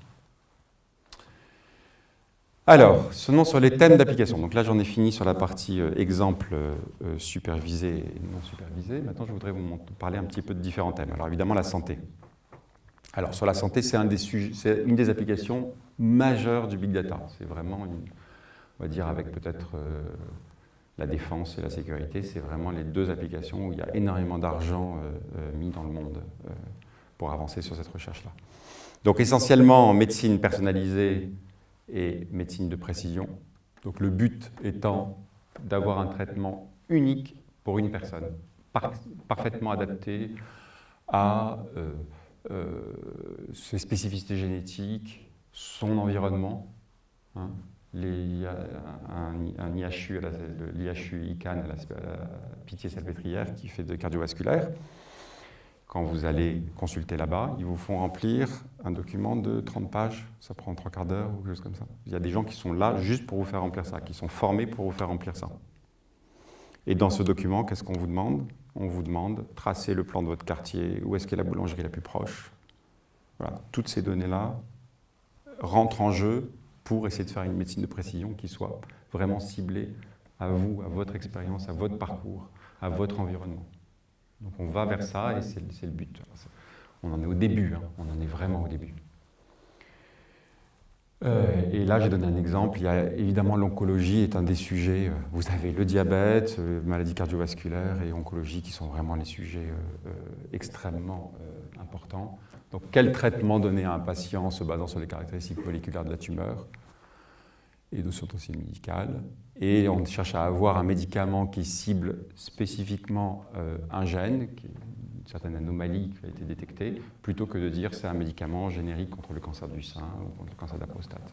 Alors, seulement sur les thèmes d'application. Donc là, j'en ai fini sur la partie euh, exemple euh, supervisé et non supervisé. Maintenant, je voudrais vous parler un petit peu de différents thèmes. Alors évidemment, la santé. Alors sur la santé, c'est un une des applications majeures du big data. C'est vraiment, on va dire avec peut-être euh, la défense et la sécurité, c'est vraiment les deux applications où il y a énormément d'argent mis dans le monde pour avancer sur cette recherche-là. Donc essentiellement en médecine personnalisée, et médecine de précision. Donc le but étant d'avoir un traitement unique pour une personne, parfaitement adapté à euh, euh, ses spécificités génétiques, son environnement. Hein. Les, un, un, IHU, l'IHU ICANN à la, Pitié-Salpêtrière qui fait de cardiovasculaire quand vous allez consulter là-bas, ils vous font remplir un document de 30 pages, ça prend trois quarts d'heure ou quelque chose comme ça. Il y a des gens qui sont là juste pour vous faire remplir ça, qui sont formés pour vous faire remplir ça. Et dans ce document, qu'est-ce qu'on vous demande? On vous demande tracer le plan de votre quartier, où est-ce qu'est la boulangerie la plus proche. Voilà. Toutes ces données-là rentrent en jeu pour essayer de faire une médecine de précision qui soit vraiment ciblée à vous, à votre expérience, à votre parcours, à votre environnement. Donc on va vers ça et c'est le but. On en est au début, hein. on en est vraiment au début. Euh, et là, j'ai donné un exemple. Il y a évidemment l'oncologie est un des sujets. Euh, vous avez le diabète, euh, maladie cardiovasculaire et oncologie qui sont vraiment les sujets extrêmement importants. Donc, quel traitement donner à un patient se basant sur les caractéristiques moléculaires de la tumeur et de son dossier médical Et on cherche à avoir un médicament qui cible spécifiquement un gène, qui certaine anomalie qui a été détectée, plutôt que de dire c'est un médicament générique contre le cancer du sein ou contre le cancer de la prostate.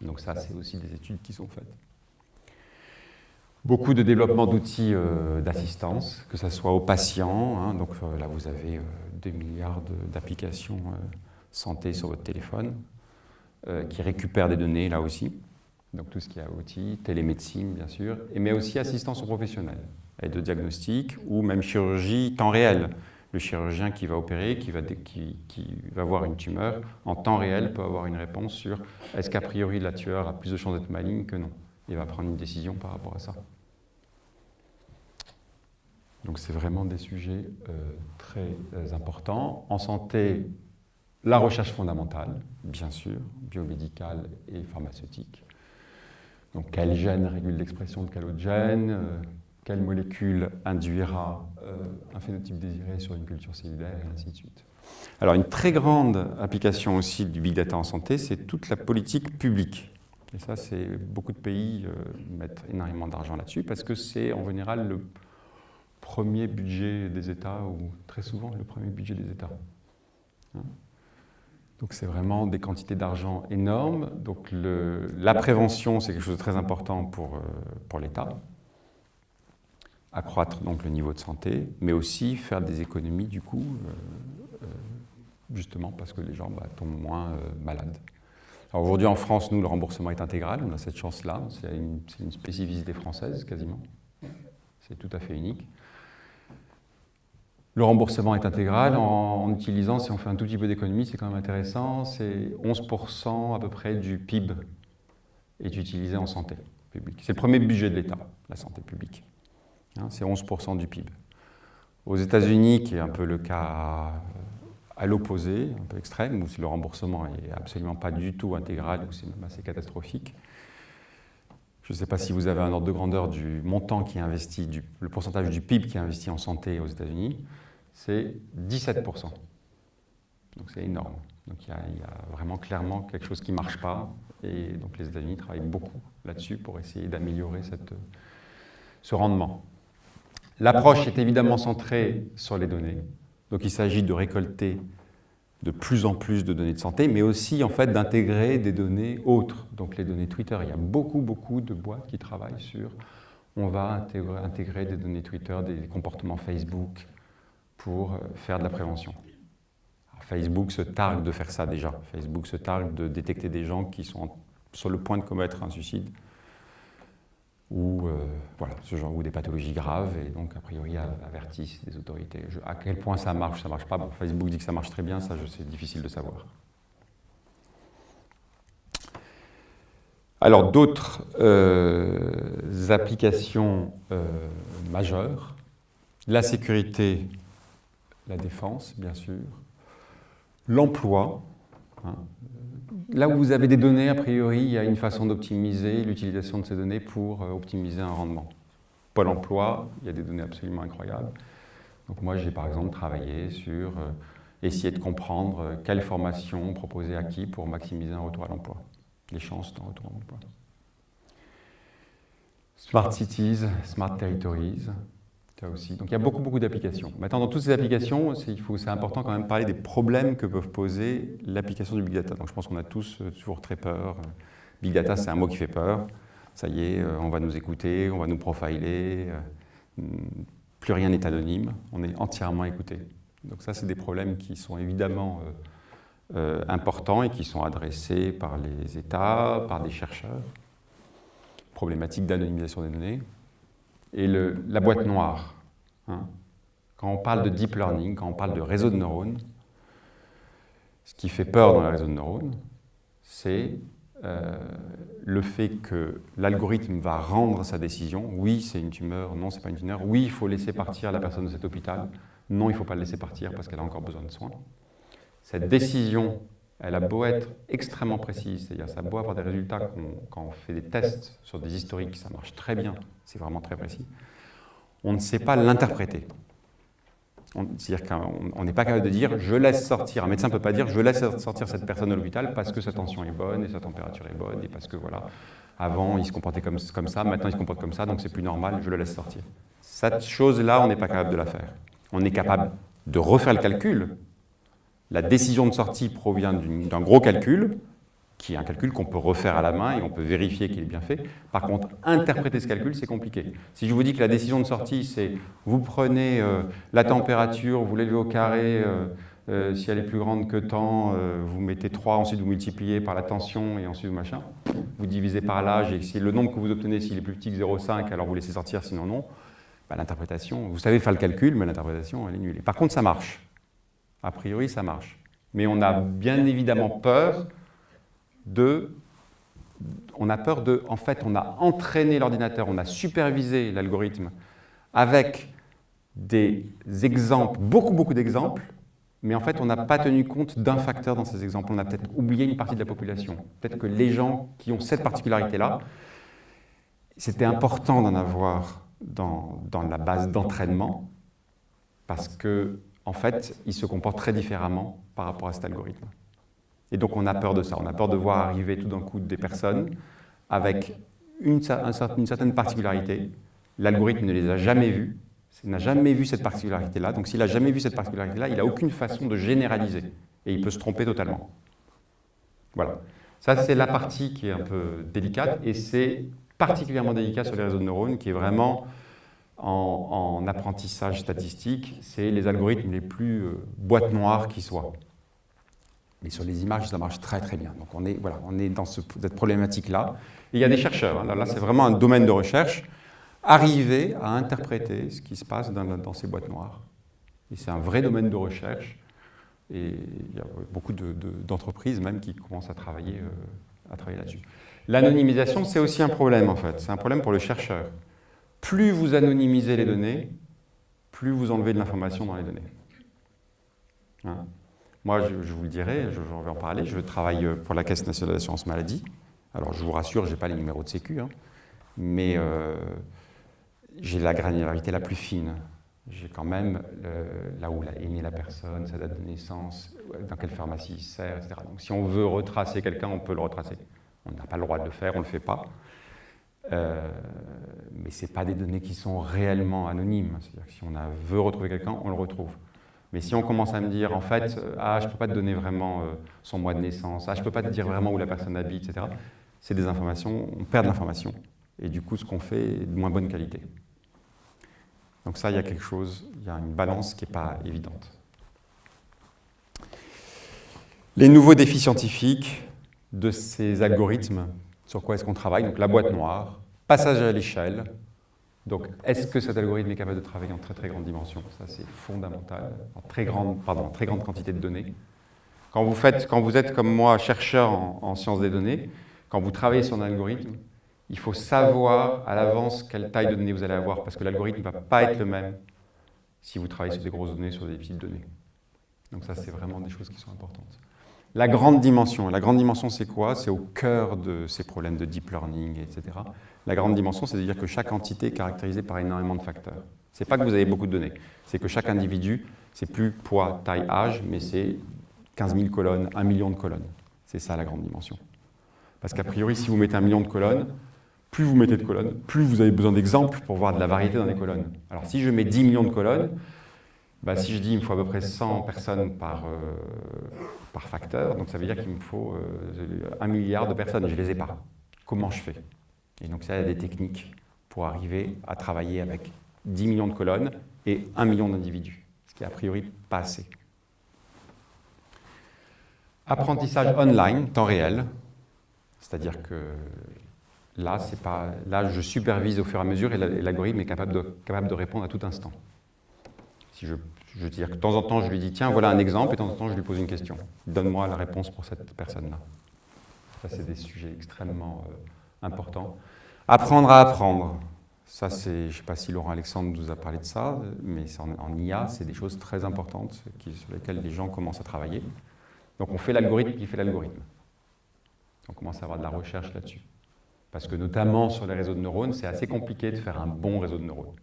Donc ça, c'est aussi des études qui sont faites. Beaucoup de développement d'outils euh, d'assistance, que ce soit aux patients. Hein. donc euh, là, vous avez 2 euh, milliards d'applications santé sur votre téléphone qui récupèrent des données là aussi. Donc tout ce qui est outils, télémédecine bien sûr, mais aussi assistance aux professionnels et de diagnostic ou même chirurgie temps réel. Le chirurgien qui va opérer, qui va, voir une tumeur, en temps réel peut avoir une réponse sur est-ce qu'a priori la tueur a plus de chances d'être maligne que non. Il va prendre une décision par rapport à ça. Donc c'est vraiment des sujets euh, très euh, importants. En santé, la recherche fondamentale, bien sûr, biomédicale et pharmaceutique. Donc quel gène régule l'expression de quel autre gène euh, quelle molécule induira euh, un phénotype désiré sur une culture cellulaire, et ainsi de suite. Alors une très grande application aussi du big data en santé, c'est toute la politique publique. Et ça, c'est beaucoup de pays euh, mettent énormément d'argent là-dessus parce que c'est en général le premier budget des États ou très souvent le premier budget des États. Hein. Donc c'est vraiment des quantités d'argent énormes. Donc la prévention, c'est quelque chose de très important pour, euh, pour l'État accroître donc le niveau de santé, mais aussi faire des économies du coup, euh, euh, justement parce que les gens bah, tombent moins malades. Aujourd'hui en France, nous, le remboursement est intégral, on a cette chance-là, c'est une, spécificité française quasiment, c'est tout à fait unique. Le remboursement est intégral en, utilisant, si on fait un tout petit peu d'économie, c'est quand même intéressant, c'est 11% à peu près du PIB est utilisé en santé publique. C'est le premier budget de l'État, la santé publique. Hein, c'est 11% du PIB. Aux États-Unis, qui est un peu le cas à, l'opposé, un peu extrême, où le remboursement n'est absolument pas du tout intégral, où c'est même assez catastrophique. Je ne sais pas si vous avez un ordre de grandeur du montant qui est investi, le pourcentage du PIB qui est investi en santé aux États-Unis, c'est 17%. Donc c'est énorme. Donc il y, a vraiment clairement quelque chose qui ne marche pas. Et donc les États-Unis travaillent beaucoup là-dessus pour essayer d'améliorer ce rendement. L'approche est évidemment centrée sur les données. Donc il s'agit de récolter de plus en plus de données de santé, mais aussi en fait d'intégrer des données autres. Donc les données Twitter, il y a beaucoup, beaucoup de boîtes qui travaillent sur on va intégrer, des données Twitter, des comportements Facebook pour euh, faire de la prévention. Facebook se targue de faire ça déjà. Facebook se targue de détecter des gens qui sont sur le point de commettre un suicide ou, euh, voilà, ce genre, ou des pathologies graves, et donc a priori avertissent les autorités. à quel point ça marche, ça marche pas? Bon, Facebook dit que ça marche très bien, ça c'est difficile de savoir. Alors d'autres euh, applications euh, majeures, la sécurité, la défense bien sûr, l'emploi, hein, là où vous avez des données, a priori, il y a une façon d'optimiser l'utilisation de ces données pour euh, optimiser un rendement. Pôle emploi, il y a des données absolument incroyables. Donc moi, j'ai par exemple travaillé sur euh, essayer de comprendre euh, quelle formation proposer à qui pour maximiser un retour à l'emploi, les chances d'un retour à l'emploi. Smart Cities, Smart Territories, aussi. Donc il y a beaucoup, beaucoup d'applications. Maintenant, dans toutes ces applications, c'est important quand même de parler des problèmes que peuvent poser l'application du Big Data. Donc je pense qu'on a tous euh, toujours très peur. Big Data, c'est un mot qui fait peur. Ça y est, euh, on va nous écouter, on va nous profiler. Euh, plus rien n'est anonyme, on est entièrement écouté. Donc ça, c'est des problèmes qui sont évidemment importants et qui sont adressés par les États, par des chercheurs. Problématique d'anonymisation des données et le, la boîte noire. Hein. Quand on parle de deep learning, quand on parle de réseau de neurones, ce qui fait peur dans les réseaux de neurones, c'est euh, le fait que l'algorithme va rendre sa décision. Oui, c'est une tumeur, non, c'est pas une tumeur. Oui, il faut laisser partir la personne de cet hôpital. Non, il ne faut pas le laisser partir parce qu'elle a encore besoin de soins. Cette décision, elle a beau être extrêmement précise, c'est-à-dire ça a beau avoir des résultats quand on fait des tests sur des historiques, ça marche très bien, c'est vraiment très précis. On ne sait pas l'interpréter. C'est-à-dire qu'on n'est pas capable de dire « je laisse sortir ». Un médecin ne peut pas dire « je laisse sortir cette personne de l'hôpital parce que sa tension est bonne et sa température est bonne et parce que voilà, avant il se comportait comme, comme ça, maintenant il se comporte comme ça, donc c'est plus normal, je le laisse sortir ». Cette chose-là, on n'est pas capable de la faire. On est capable de refaire le calcul. La décision de sortie provient d'un gros calcul, qui est un calcul qu'on peut refaire à la main et on peut vérifier qu'il est bien fait. Par contre, interpréter ce calcul, c'est compliqué. Si je vous dis que la décision de sortie, c'est vous prenez euh, la température, vous l'élevez au carré, euh, euh, si elle est plus grande que temps, vous mettez 3, ensuite vous multipliez par la tension et ensuite machin, vous divisez par l'âge et si le nombre que vous obtenez, s'il est plus petit que 0,5, alors vous laissez sortir, sinon non, bah, l'interprétation, vous savez faire le calcul, mais l'interprétation, elle est nulle. Par contre, ça marche. A priori, ça marche. Mais on a bien évidemment peur On a peur de... En fait, on a entraîné l'ordinateur, on a supervisé l'algorithme avec des exemples, beaucoup, beaucoup d'exemples, mais en fait, on n'a pas tenu compte d'un facteur dans ces exemples. On a peut-être oublié une partie de la population. Peut-être que les gens qui ont cette particularité-là, c'était important d'en avoir dans, dans, la base d'entraînement, parce que, en fait, ils se comportent très différemment par rapport à cet algorithme. Et donc on a peur de ça, on a peur de voir arriver tout d'un coup des personnes avec une, certaine particularité. L'algorithme ne les a jamais vues, il n'a jamais vu cette particularité-là. Donc s'il n'a jamais vu cette particularité-là, il n'a aucune façon de généraliser. Et il peut se tromper totalement. Voilà. Ça, c'est la partie qui est un peu délicate. Et c'est particulièrement délicat sur les réseaux de neurones, qui est vraiment en, en apprentissage statistique, c'est les algorithmes les plus euh, boîtes noires qui soient. Mais sur les images, ça marche très très bien. Donc on est, voilà, on est dans cette problématique-là. Il y a des chercheurs, hein. là, c'est vraiment un domaine de recherche, arriver à interpréter ce qui se passe dans, ces boîtes noires. Et c'est un vrai domaine de recherche. Et il y a beaucoup d'entreprises même qui commencent à travailler, euh, à travailler là-dessus. L'anonymisation, c'est aussi un problème en fait. C'est un problème pour le chercheur. Plus vous anonymisez les données, plus vous enlevez de l'information dans les données. Hein moi, je, vous le dirai, je, vais en parler, je travaille pour la Caisse nationale d'assurance maladie. Alors, je vous rassure, je n'ai pas les numéros de sécu, hein, mais euh, j'ai la granularité la plus fine. J'ai quand même là où est née la personne, sa date de naissance, dans quelle pharmacie il sert, etc. Donc, si on veut retracer quelqu'un, on peut le retracer. On n'a pas le droit de le faire, on ne le fait pas. Euh, mais ce pas des données qui sont réellement anonymes. C'est-à-dire que si on a, veut retrouver quelqu'un, on le retrouve. Mais si on commence à me dire, en fait, ah, je ne peux pas te donner vraiment euh, son mois de naissance, ah, je ne peux pas te dire vraiment où la personne habite, etc., c'est des informations, on perd de l'information. Et du coup, ce qu'on fait est de moins bonne qualité. Donc ça, il y a quelque chose, il y a une balance qui n'est pas évidente. Les nouveaux défis scientifiques de ces algorithmes, sur quoi est-ce qu'on travaille? Donc la boîte noire, passage à l'échelle, donc, est-ce que cet algorithme est capable de travailler en très très grande dimension? Ça, c'est fondamental, en très grande, pardon, très grande quantité de données. Quand vous, faites, quand vous êtes comme moi chercheur en, sciences des données, quand vous travaillez sur un algorithme, il faut savoir à l'avance quelle taille de données vous allez avoir, parce que l'algorithme ne va pas être le même si vous travaillez sur des grosses données, sur des petites données. Donc ça, c'est vraiment des choses qui sont importantes. La grande dimension. La grande dimension, c'est quoi? C'est au cœur de ces problèmes de deep learning, etc. La grande dimension, c'est de dire que chaque entité est caractérisée par énormément de facteurs. Ce n'est pas que vous avez beaucoup de données, c'est que chaque individu, c'est plus poids, taille, âge, mais c'est 15 000 colonnes, 1 million de colonnes. C'est ça la grande dimension. Parce qu'a priori, si vous mettez un million de colonnes, plus vous mettez de colonnes, plus vous avez besoin d'exemples pour voir de la variété dans les colonnes. Alors si je mets 10 millions de colonnes, bah, si je dis qu'il me faut à peu près 100 personnes par, euh, par facteur, donc ça veut dire qu'il me faut euh, un milliard de personnes, je ne les ai pas. Comment je fais? Et donc ça, il y a des techniques pour arriver à travailler avec 10 millions de colonnes et 1 million d'individus, ce qui est a priori pas assez. Apprentissage online, temps réel, c'est-à-dire que là, pas, là, je supervise au fur et à mesure et l'algorithme est capable de, capable de répondre à tout instant. Si je, veux dire que de temps en temps, je lui dis, tiens, voilà un exemple, et de temps en temps, je lui pose une question. Donne-moi la réponse pour cette personne-là. Ça, c'est des sujets extrêmement euh, importants. Apprendre à apprendre. Ça, c'est, je ne sais pas si Laurent Alexandre vous a parlé de ça, mais en, en IA, c'est des choses très importantes sur lesquelles les gens commencent à travailler. Donc on fait l'algorithme qui fait l'algorithme. On commence à avoir de la recherche là-dessus. Parce que notamment sur les réseaux de neurones, c'est assez compliqué de faire un bon réseau de neurones.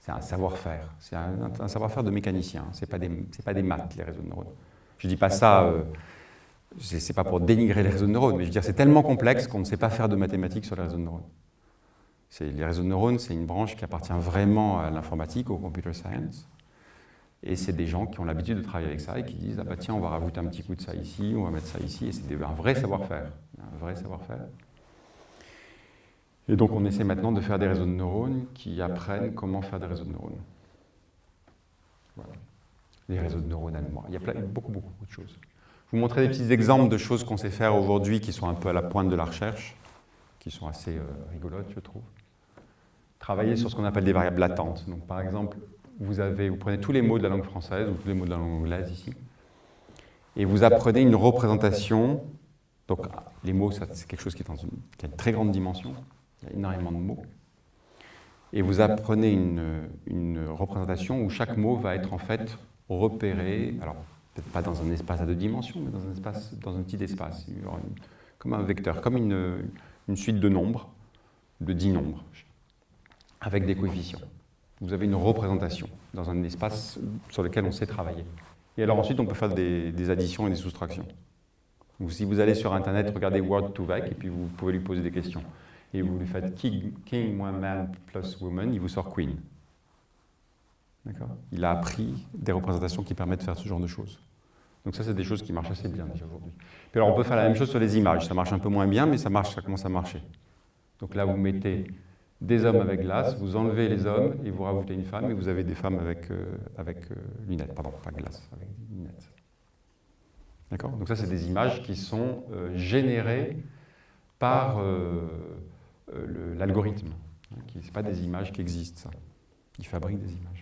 C'est un savoir-faire, c'est un, savoir-faire de mécanicien, ce n'est pas, des, pas des maths, les réseaux de neurones. Je ne dis pas ça, euh, ce n'est pas pour dénigrer les réseaux de neurones, mais je veux dire, c'est tellement complexe qu'on ne sait pas faire de mathématiques sur les réseaux de neurones. Les réseaux de neurones, c'est une branche qui appartient vraiment à l'informatique, au computer science. Et c'est des gens qui ont l'habitude de travailler avec ça et qui disent ah bah tiens, on va rajouter un petit coup de ça ici, on va mettre ça ici. Et c'est un vrai savoir-faire. Un vrai savoir-faire. Et donc on essaie maintenant de faire des réseaux de neurones qui apprennent comment faire des réseaux de neurones. Voilà. Les réseaux de neurones allemands. Il y a beaucoup, beaucoup, beaucoup de choses. Vous montrer des petits exemples de choses qu'on sait faire aujourd'hui qui sont un peu à la pointe de la recherche, qui sont assez euh, rigolotes, je trouve. Travailler sur ce qu'on appelle des variables latentes. Donc, par exemple, vous, avez, vous prenez tous les mots de la langue française ou tous les mots de la langue anglaise ici, et vous apprenez une représentation. Donc, les mots, c'est quelque chose qui, est dans une, qui a une très grande dimension. Il y a énormément de mots. Et vous apprenez une, représentation où chaque mot va être en fait repéré, alors peut-être pas dans un espace à deux dimensions, mais dans un, espace, dans un petit espace, comme un vecteur, comme une, suite de nombres, de dix nombres, avec des coefficients. Vous avez une représentation dans un espace sur lequel on sait travailler. Et alors ensuite, on peut faire des, additions et des soustractions. Ou si vous allez sur Internet, regardez Word to Vec, et puis vous pouvez lui poser des questions et vous lui faites king, moins man plus woman, il vous sort queen. Il a appris des représentations qui permettent de faire ce genre de choses. Donc ça, c'est des choses qui marchent assez bien déjà aujourd'hui. Puis alors, on peut faire la même chose sur les images. Ça marche un peu moins bien, mais ça marche, ça commence à marcher. Donc là, vous mettez des hommes avec glace, vous enlevez les hommes et vous rajoutez une femme, et vous avez des femmes avec, euh, avec euh, lunettes. Pardon, pas glace, avec lunettes. D'accord? Donc ça, c'est des images qui sont euh, générées par l'algorithme. Ce n'est pas des images qui existent, ça. Il fabrique des images.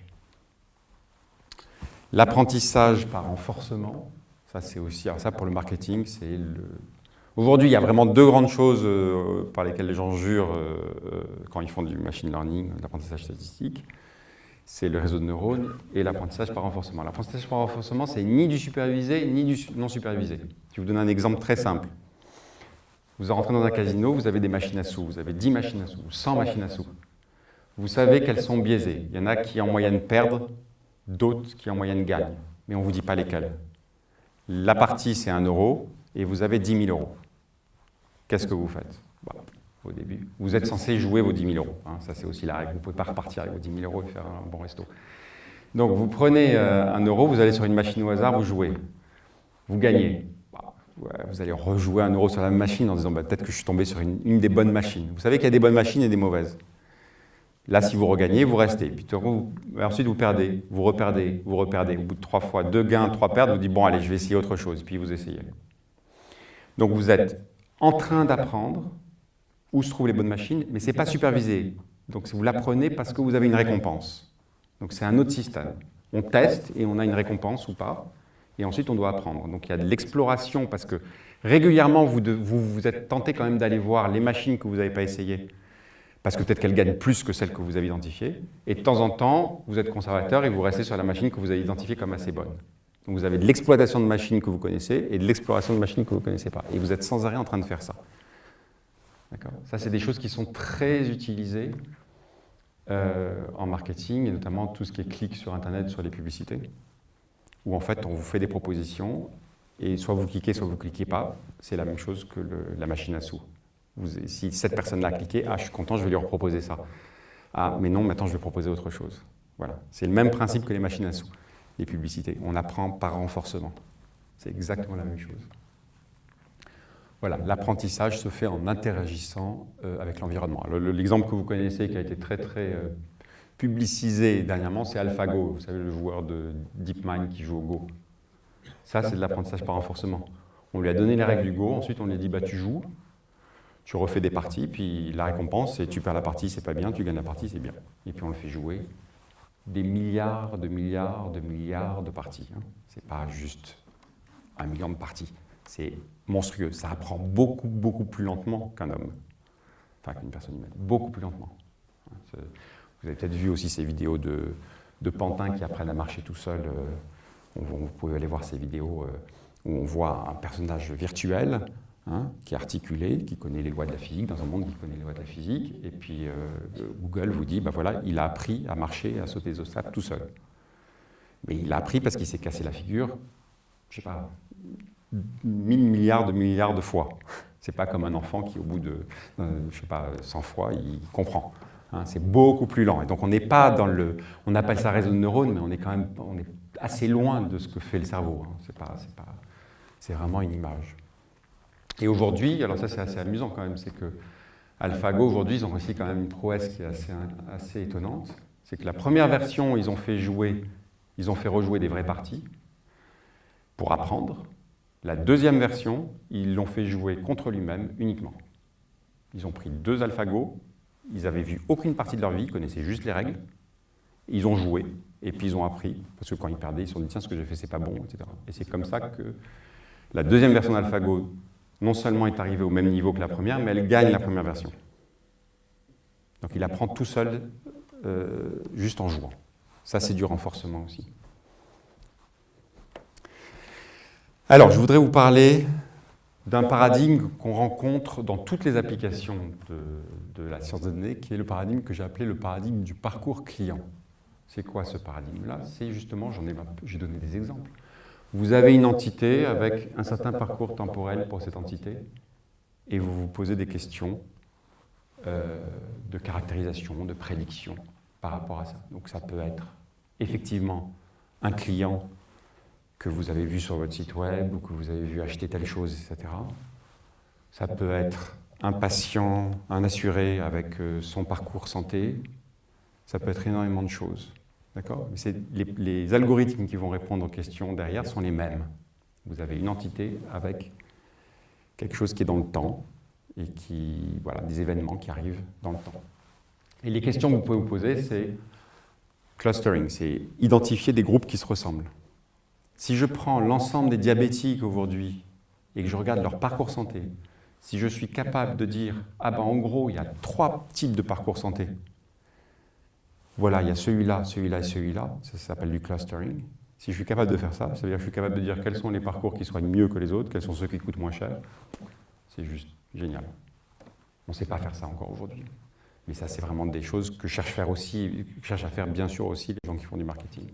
L'apprentissage par renforcement, ça c'est aussi, alors ça pour le marketing, c'est le... Aujourd'hui, il y a vraiment deux grandes choses euh, par lesquelles les gens jurent euh, quand ils font du machine learning, l'apprentissage statistique. C'est le réseau de neurones et l'apprentissage par renforcement. L'apprentissage par renforcement, c'est ni du supervisé ni du non supervisé. Je vais vous donner un exemple très simple. Vous rentrez dans un casino, vous avez des machines à sous, vous avez 10 machines à sous, 100 machines à sous. Vous savez qu'elles sont biaisées. Il y en a qui en moyenne perdent, d'autres qui en moyenne gagnent. Mais on ne vous dit pas lesquelles. La partie, c'est 1 euro, et vous avez 10 000 euros. Qu'est-ce que vous faites? Bah, Au début, vous êtes censé jouer vos 10 000 euros. Hein. ça, c'est aussi la règle. Vous ne pouvez pas repartir avec vos 10 000 euros et faire un bon resto. Donc, vous prenez euh, un euro, vous allez sur une machine au hasard, vous jouez. Vous gagnez vous allez rejouer un euro sur la même machine en disant bah, peut-être que je suis tombé sur une, des bonnes machines. Vous savez qu'il y a des bonnes machines et des mauvaises. Là, si vous regagnez, vous restez. Puis ensuite, vous perdez, vous reperdez, vous reperdez. Au bout de trois fois, deux gains, trois pertes, vous dites bon, allez, je vais essayer autre chose. Puis vous essayez. Donc vous êtes en train d'apprendre où se trouvent les bonnes machines, mais ce n'est pas supervisé. Donc vous l'apprenez parce que vous avez une récompense. Donc c'est un autre système. On teste et on a une récompense ou pas et ensuite on doit apprendre. Donc il y a de l'exploration parce que régulièrement vous, vous, êtes tenté quand même d'aller voir les machines que vous n'avez pas essayées parce que peut-être qu'elles gagnent plus que celles que vous avez identifiées. Et de temps en temps, vous êtes conservateur et vous restez sur la machine que vous avez identifiée comme assez bonne. Donc vous avez de l'exploitation de machines que vous connaissez et de l'exploration de machines que vous ne connaissez pas. Et vous êtes sans arrêt en train de faire ça. Ça, c'est des choses qui sont très utilisées euh, en marketing, et notamment tout ce qui est clic sur Internet, sur les publicités où en fait on vous fait des propositions et soit vous cliquez, soit vous ne cliquez pas. C'est la même chose que la machine à sous. Si cette personne-là a cliqué, ah je suis content, je vais lui reproposer ça. Ah mais non, maintenant je vais proposer autre chose. Voilà. C'est le même principe que les machines à sous, les publicités. On apprend par renforcement. C'est exactement la même chose. Voilà, l'apprentissage se fait en interagissant euh, avec l'environnement. L'exemple que vous connaissez, qui a été très très euh, publicisé dernièrement, c'est AlphaGo, vous savez, le joueur de DeepMind qui joue au Go. Ça, c'est de l'apprentissage par renforcement. On lui a donné les règles du Go, ensuite on lui a dit, bah, tu joues, tu refais des parties, puis la récompense, c'est tu perds la partie, c'est pas bien, tu gagnes la partie, c'est bien. Et puis on le fait jouer des milliards de milliards de milliards de parties. Hein. C'est pas juste un million de parties. C'est monstrueux. Ça apprend beaucoup, beaucoup plus lentement qu'un homme. Enfin, qu'une personne humaine. Beaucoup plus lentement. Vous avez peut-être vu aussi ces vidéos de, de pantins qui apprennent à marcher tout seuls. Euh, vous pouvez aller voir ces vidéos euh, où on voit un personnage virtuel hein, qui est articulé, qui connaît les lois de la physique, dans un monde qui connaît les lois de la physique. Et puis euh, Google vous dit, ben voilà, il a appris à marcher, à sauter des obstacles tout seul. Mais il a appris parce qu'il s'est cassé la figure, je sais pas, mille milliards de milliards de fois. C'est pas comme un enfant qui, au bout de, je sais pas, 100 fois, il comprend. Hein, c'est beaucoup plus lent. Et donc on n'est pas dans le... On appelle ça réseau de neurones, mais on est quand même on est assez loin de ce que fait le cerveau. Hein. C'est pas, c'est vraiment une image. Et aujourd'hui, alors ça c'est assez amusant quand même, c'est que AlphaGo aujourd'hui, ils ont réussi quand même une prouesse qui est assez, assez étonnante. C'est que la première version, ils ont fait jouer, ils ont fait rejouer des vraies parties pour apprendre. La deuxième version, ils l'ont fait jouer contre lui-même uniquement. Ils ont pris deux AlphaGo, ils avaient vu aucune partie de leur vie, ils connaissaient juste les règles. Ils ont joué, et puis ils ont appris, parce que quand ils perdaient, ils se sont dit, tiens, ce que j'ai fait, c'est pas bon, etc. Et c'est comme ça que la deuxième version d'AlphaGo, non seulement est arrivée au même niveau que la première, mais elle gagne la première version. Donc il apprend tout seul, euh, juste en jouant. Ça, c'est du renforcement aussi. Alors, je voudrais vous parler d'un paradigme qu'on rencontre dans toutes les applications de, la science de données, qui est le paradigme que j'ai appelé le paradigme du parcours client. C'est quoi ce paradigme-là? C'est justement, j'ai donné des exemples. Vous avez une entité avec un certain parcours temporel pour cette entité, et vous vous posez des questions euh, de caractérisation, de prédiction par rapport à ça. Donc ça peut être effectivement un client que vous avez vu sur votre site web ou que vous avez vu acheter telle chose, etc. Ça peut être un patient, un assuré avec euh, son parcours santé. Ça peut être énormément de choses. D'accord les, les algorithmes qui vont répondre aux questions derrière sont les mêmes. Vous avez une entité avec quelque chose qui est dans le temps et qui, voilà, des événements qui arrivent dans le temps. Et les questions que vous pouvez vous poser, c'est clustering, c'est identifier des groupes qui se ressemblent. Si je prends l'ensemble des diabétiques aujourd'hui et que je regarde leur parcours santé, si je suis capable de dire, ah ben en gros, il y a trois types de parcours santé. Voilà, il y a celui-là, celui-là et celui-là, ça, s'appelle du clustering. Si je suis capable de faire ça, ça veut dire que je suis capable de dire quels sont les parcours qui soignent mieux que les autres, quels sont ceux qui coûtent moins cher. C'est juste génial. On ne sait pas faire ça encore aujourd'hui. Mais ça, c'est vraiment des choses que cherche, faire aussi, cherche à faire bien sûr aussi les gens qui font du marketing.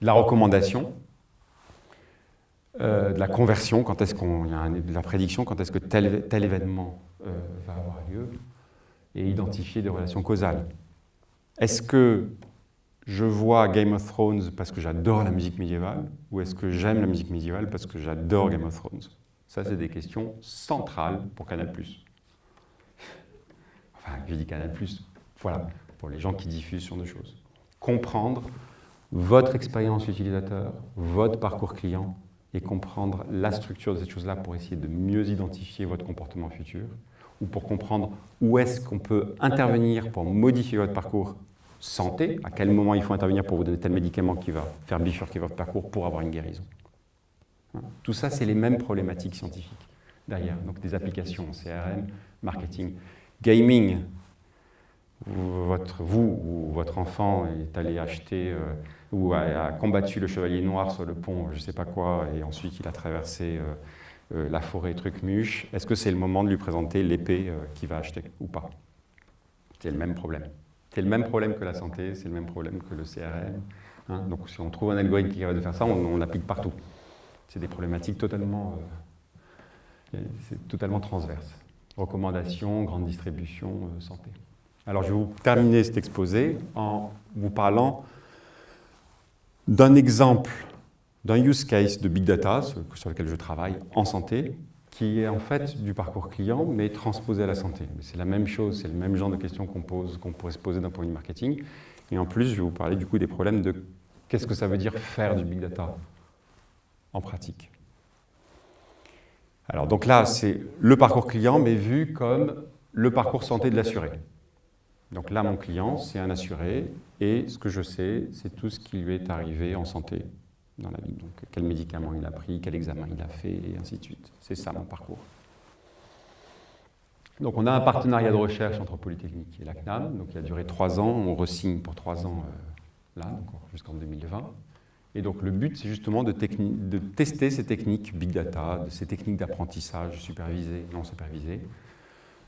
La recommandation, euh, de la conversion, quand est-ce qu'on y a de la prédiction, quand est-ce que tel, tel événement euh, va avoir lieu, et identifier des relations causales. Est-ce que je vois Game of Thrones parce que j'adore la musique médiévale, ou est-ce que j'aime la musique médiévale parce que j'adore Game of Thrones? Ça, c'est des questions centrales pour Canal+. Enfin, je dis Canal+, voilà, pour les gens qui diffusent sur deux choses. Comprendre votre expérience utilisateur, votre parcours client, et comprendre la structure de cette chose-là pour essayer de mieux identifier votre comportement futur, ou pour comprendre où est-ce qu'on peut intervenir pour modifier votre parcours santé, à quel moment il faut intervenir pour vous donner tel médicament qui va faire bifurquer votre parcours pour avoir une guérison. Tout ça, c'est les mêmes problématiques scientifiques derrière, donc des applications CRM, marketing, gaming. Vous ou votre enfant est allé acheter euh, ou a, combattu le chevalier noir sur le pont, je ne sais pas quoi, et ensuite il a traversé euh, la forêt Trucmuche, est-ce que c'est le moment de lui présenter l'épée euh, qu'il va acheter ou pas? C'est le même problème. C'est le même problème que la santé, c'est le même problème que le CRM. Hein. Donc si on trouve un algorithme qui est capable de faire ça, on, l'applique partout. C'est des problématiques totalement, c'est totalement transverses. Recommandations, grande distribution, santé. Alors je vais vous terminer cet exposé en vous parlant d'un exemple, d'un use case de big data sur lequel je travaille en santé, qui est en fait du parcours client, mais transposé à la santé. C'est la même chose, c'est le même genre de questions qu'on pose, qu'on pourrait se poser d'un point de marketing. Et en plus, je vais vous parler du coup des problèmes de qu'est-ce que ça veut dire faire du big data en pratique. Alors donc là, c'est le parcours client, mais vu comme le parcours santé de l'assuré. Donc là, mon client, c'est un assuré, et ce que je sais, c'est tout ce qui lui est arrivé en santé dans la vie. Donc, quel médicament il a pris, quel examen il a fait, et ainsi de suite. C'est ça mon parcours. Donc, on a un partenariat de recherche entre Polytechnique et la CNAM. Donc, il a duré trois ans. On resigne pour trois ans euh, là, jusqu'en 2020. Et donc, le but, c'est justement de, tester ces techniques big data, de ces techniques d'apprentissage supervisées, non supervisées,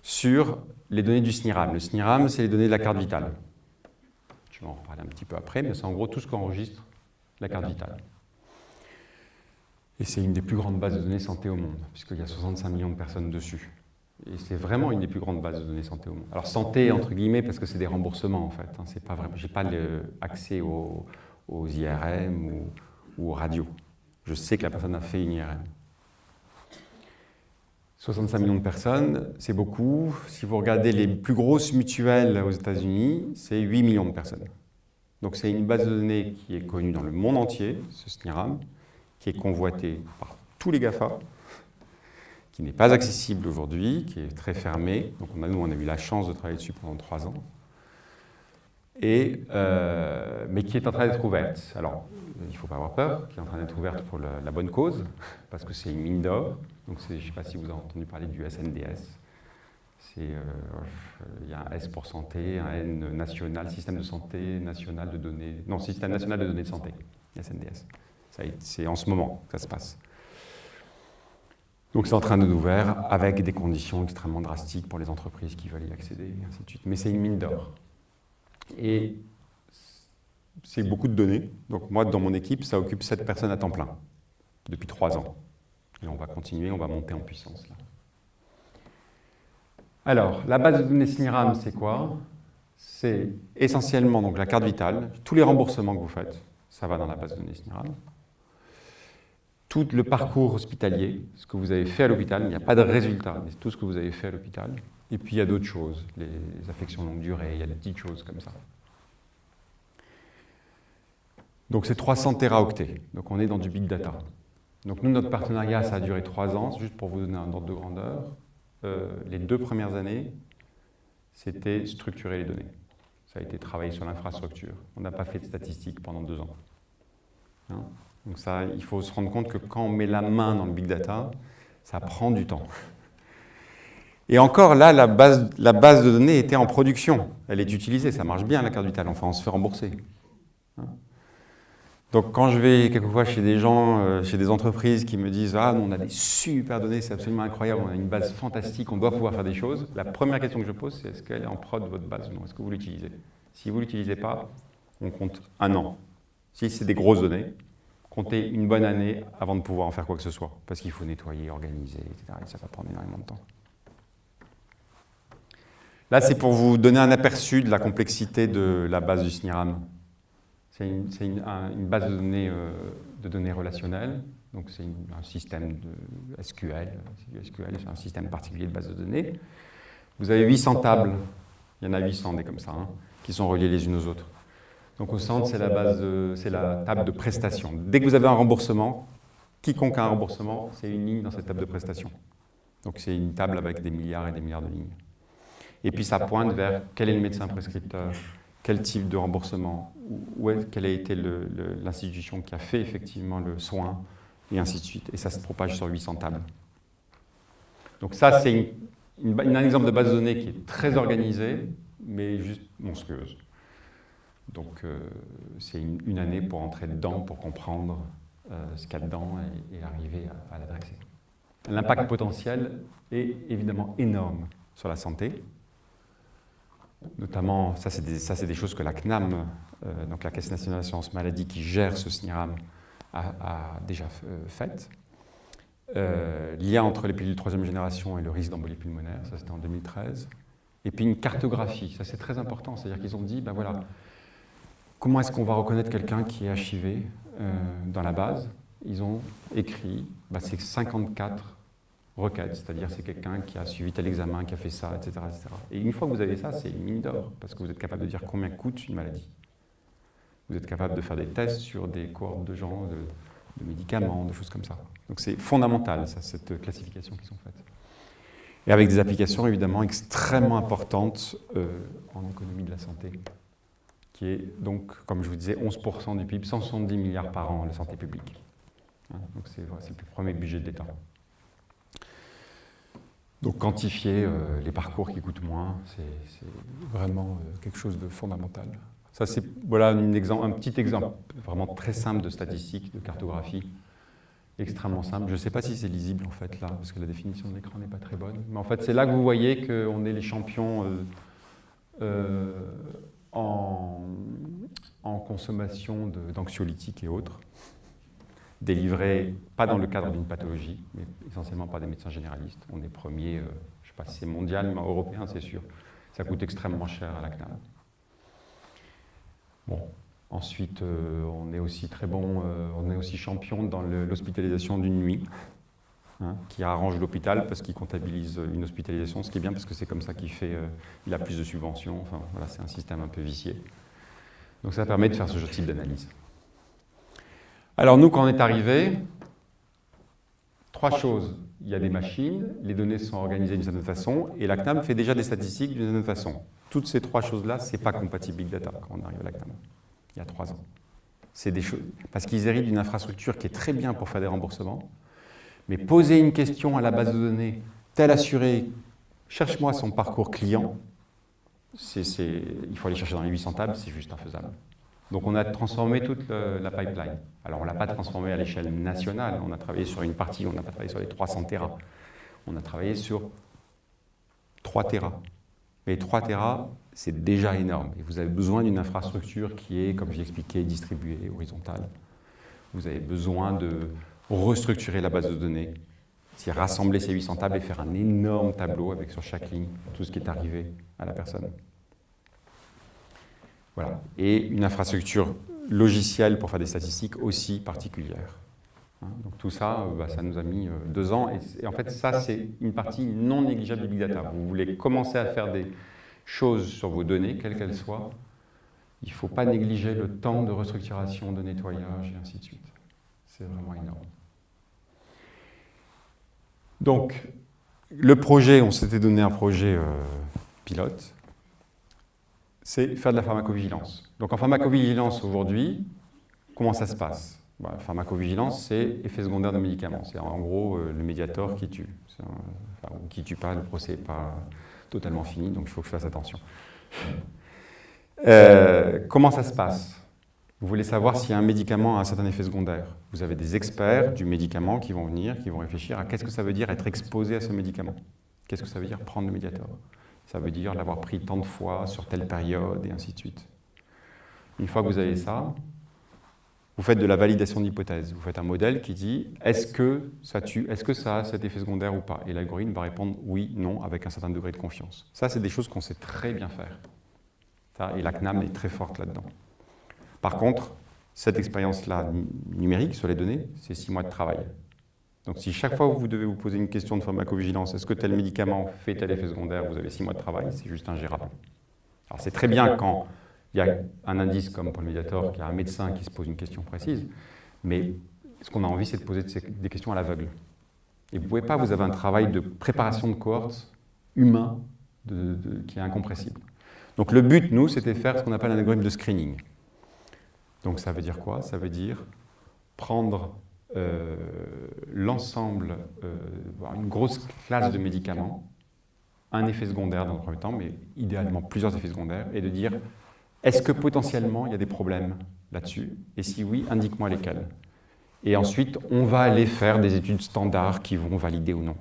sur les données du SNIRAM. Le SNIRAM, c'est les données de la carte vitale. Je vais en reparler un petit peu après, mais c'est en gros tout ce qu'enregistre la carte vitale. Et c'est une des plus grandes bases de données santé au monde, puisqu'il y a 65 millions de personnes dessus. Et c'est vraiment une des plus grandes bases de données santé au monde. Alors santé, entre guillemets, parce que c'est des remboursements, en fait. Hein, Je n'ai pas accès aux, IRM ou, ou, aux radios. Je sais que la personne a fait une IRM. 65 millions de personnes, c'est beaucoup. Si vous regardez les plus grosses mutuelles aux États-Unis, c'est 8 millions de personnes. Donc c'est une base de données qui est connue dans le monde entier, ce SNIRAM, qui est convoité par tous les GAFA, qui n'est pas accessible aujourd'hui, qui est très fermé. Donc on a, nous, on a eu la chance de travailler dessus pendant trois ans. Et, euh, mais qui est en train d'être ouverte. Alors, il ne faut pas avoir peur, qui est en train d'être ouverte pour la, bonne cause, parce que c'est une mine d'or. Donc, je ne sais pas si vous avez entendu parler du SNDS. Euh, il y a un S pour santé, un N national, système de santé national de données, non, système national de données de santé, SNDS. C'est en ce moment que ça se passe. Donc c'est en train de nous ouvrir avec des conditions extrêmement drastiques pour les entreprises qui veulent y accéder, et ainsi de suite. Mais c'est une mine d'or. Et c'est beaucoup de données. Donc moi, dans mon équipe, ça occupe 7 personnes à temps plein, depuis 3 ans. Et on va continuer, on va monter en puissance. Là. Alors, la base de données SNIRAM, c'est quoi? C'est essentiellement donc, la carte vitale, tous les remboursements que vous faites, ça va dans la base de données SNIRAM. Tout le parcours hospitalier, ce que vous avez fait à l'hôpital, il n'y a pas de résultat, mais tout ce que vous avez fait à l'hôpital. Et puis il y a d'autres choses, les affections longue durée, il y a des petites choses comme ça. Donc c'est 300 teraoctets, donc on est dans du big data. Donc nous, notre partenariat, ça a duré trois ans, juste pour vous donner un ordre de grandeur. Euh, les deux premières années, c'était structurer les données. Ça a été travailler sur l'infrastructure. On n'a pas fait de statistiques pendant deux ans. Hein? Donc ça, il faut se rendre compte que quand on met la main dans le big data, ça prend du temps. Et encore là, la base, de données était en production. Elle est utilisée, ça marche bien la carte vitale, enfin on se fait rembourser. Hein donc quand je vais quelquefois chez des gens, euh, chez des entreprises qui me disent « Ah, on a des super données, c'est absolument incroyable, on a une base fantastique, on doit pouvoir faire des choses », la première question que je pose, c'est « Est-ce qu'elle est en prod, votre base non? Est-ce que vous l'utilisez ?» Si vous ne l'utilisez pas, on compte un an. Si c'est des grosses données, comptez une bonne année avant de pouvoir en faire quoi que ce soit, parce qu'il faut nettoyer, organiser, etc. Et ça va prendre énormément de temps. Là, c'est pour vous donner un aperçu de la complexité de la base du SNIRAM. C'est une, base de données, euh, de données relationnelles, donc c'est un système de SQL, SQL c'est un système particulier de base de données. Vous avez 800 tables, il y en a 800 des comme ça, hein, qui sont reliées les unes aux autres. Donc au centre, c'est la, base, c'est la table de prestation. Dès que vous avez un remboursement, quiconque a un remboursement, c'est une ligne dans cette table de prestation. Donc c'est une table avec des milliards et des milliards de lignes. Et puis ça pointe vers quel est le médecin prescripteur, quel type de remboursement, où est, quelle a été l'institution qui a fait effectivement le soin, et ainsi de suite. Et ça se propage sur 800 tables. Donc ça, c'est un exemple de base de données qui est très organisée, mais juste monstrueuse. Donc euh, c'est une, année pour entrer dedans, pour comprendre euh, ce qu'il y a dedans et, arriver à l'adresser. L'impact potentiel est évidemment énorme sur la santé, Notamment, ça c'est des, des, choses que la CNAM, euh, donc la Caisse nationale d'assurance maladie qui gère ce SNIRAM, a, déjà euh, faites. Lien entre les pilules de troisième génération et le risque d'embolie pulmonaire, ça c'était en 2013. Et puis une cartographie, ça c'est très important, c'est-à-dire qu'ils ont dit, ben voilà, comment est-ce qu'on va reconnaître quelqu'un qui est HIV euh, dans la base? Ils ont écrit, ben, c'est 54 requête, c'est-à-dire c'est quelqu'un qui a suivi tel examen, qui a fait ça, etc. Et une fois que vous avez ça, c'est une mine d'or, parce que vous êtes capable de dire combien coûte une maladie. Vous êtes capable de faire des tests sur des cohortes de gens, de, médicaments, de choses comme ça. Donc c'est fondamental, cette classification qui sont faites. Et avec des applications évidemment extrêmement importantes euh, en économie de la santé, qui est donc, comme je vous disais, 11% du PIB, 170 milliards par an, la santé publique. Donc c'est le premier budget de l'État. Donc quantifier euh, les parcours qui coûtent moins, c'est vraiment euh, quelque chose de fondamental. Ça, c'est voilà, un petit exemple vraiment très simple de statistique, de cartographie, extrêmement simple. Je ne sais pas si c'est lisible en fait là, parce que la définition de l'écran n'est pas très bonne. Mais en fait, c'est là que vous voyez qu'on est les champions euh, en, consommation d'anxiolytiques et autres, délivrés pas dans le cadre d'une pathologie, mais essentiellement par des médecins généralistes. On est premier, euh, je ne sais pas si c'est mondial, mais européen, c'est sûr. Ça coûte extrêmement cher à la CNAM. Bon, ensuite, euh, on est aussi très bon, euh, on est aussi champion dans l'hospitalisation d'une nuit, hein, qui arrange l'hôpital parce qu'il comptabilise une hospitalisation, ce qui est bien parce que c'est comme ça qu'il fait, il a plus de subventions. Enfin, voilà, c'est un système un peu vicié. Donc ça permet de faire ce type d'analyse. Alors nous, quand on est arrivé, trois choses. Il y a des machines, les données sont organisées d'une certaine façon, et la CNAM fait déjà des statistiques d'une certaine façon. Toutes ces trois choses-là, ce n'est pas compatible Big Data quand on arrive à la CNAM, il y a trois ans. Des choses, parce qu'ils héritent d'une infrastructure qui est très bien pour faire des remboursements, mais poser une question à la base de données, tel assuré, cherche-moi son parcours client, il faut aller chercher dans les 800 tables, c'est juste infaisable. Donc on a transformé toute la pipeline. Alors on ne l'a pas transformé à l'échelle nationale, on a travaillé sur une partie, on n'a pas travaillé sur les 300 Tera. On a travaillé sur 3 Tera. Mais 3 Tera, c'est déjà énorme. Et vous avez besoin d'une infrastructure qui est, comme j'ai expliqué, distribuée, horizontale. Vous avez besoin de restructurer la base de données, c'est rassembler ces 800 tables et faire un énorme tableau avec sur chaque ligne tout ce qui est arrivé à la personne. Et une infrastructure logicielle pour faire des statistiques aussi particulière. Hein, donc tout ça, euh, bah, ça nous a mis euh, deux ans. Et, en fait, ça, c'est une partie non négligeable du big data. Vous voulez commencer à faire des choses sur vos données, quelles qu'elles soient, il ne faut pas négliger le temps de restructuration, de nettoyage, et ainsi de suite. C'est vraiment énorme. Donc, le projet, on s'était donné un projet euh, pilote, c'est faire de la pharmacovigilance. Donc en pharmacovigilance aujourd'hui, comment ça se passe? Bah, Pharmacovigilance, c'est effet secondaire de médicaments. C'est en gros euh, le médiator qui tue. Enfin, qui tue pas, le procès n'est pas totalement fini, donc il faut que je fasse attention. Euh, comment ça se passe? Vous voulez savoir si un médicament a un certain effet secondaire. Vous avez des experts du médicament qui vont venir, qui vont réfléchir à qu'est-ce que ça veut dire être exposé à ce médicament. Qu'est-ce que ça veut dire prendre le médiator? Ça veut dire l'avoir pris tant de fois sur telle période et ainsi de suite. Une fois que vous avez ça, vous faites de la validation d'hypothèse. Vous faites un modèle qui dit est-ce que ça tue, est-ce que ça a cet effet secondaire ou pas? Et l'algorithme va répondre oui, non, avec un certain degré de confiance. Ça, c'est des choses qu'on sait très bien faire. Ça, et la CNAM est très forte là-dedans. Par contre, cette expérience-là numérique sur les données, c'est six mois de travail. Donc si chaque fois que vous devez vous poser une question de pharmacovigilance, est-ce que tel médicament fait tel effet secondaire, vous avez six mois de travail, c'est juste ingérable. Alors c'est très bien quand il y a un indice comme pour le médiator, qu'il y a un médecin qui se pose une question précise, mais ce qu'on a envie, c'est de poser des questions à l'aveugle. Et vous ne pouvez pas, vous avez un travail de préparation de cohorte humain qui est incompressible. Donc le but, nous, c'était faire ce qu'on appelle un algorithme de screening. Donc ça veut dire quoi? Ça veut dire prendre euh, l'ensemble, euh, une grosse classe de médicaments, un effet secondaire dans le premier temps, mais idéalement plusieurs effets secondaires, et de dire est-ce que potentiellement il y a des problèmes là-dessus? Et si oui, indique-moi lesquels. Et ensuite, on va aller faire des études standards qui vont valider ou non.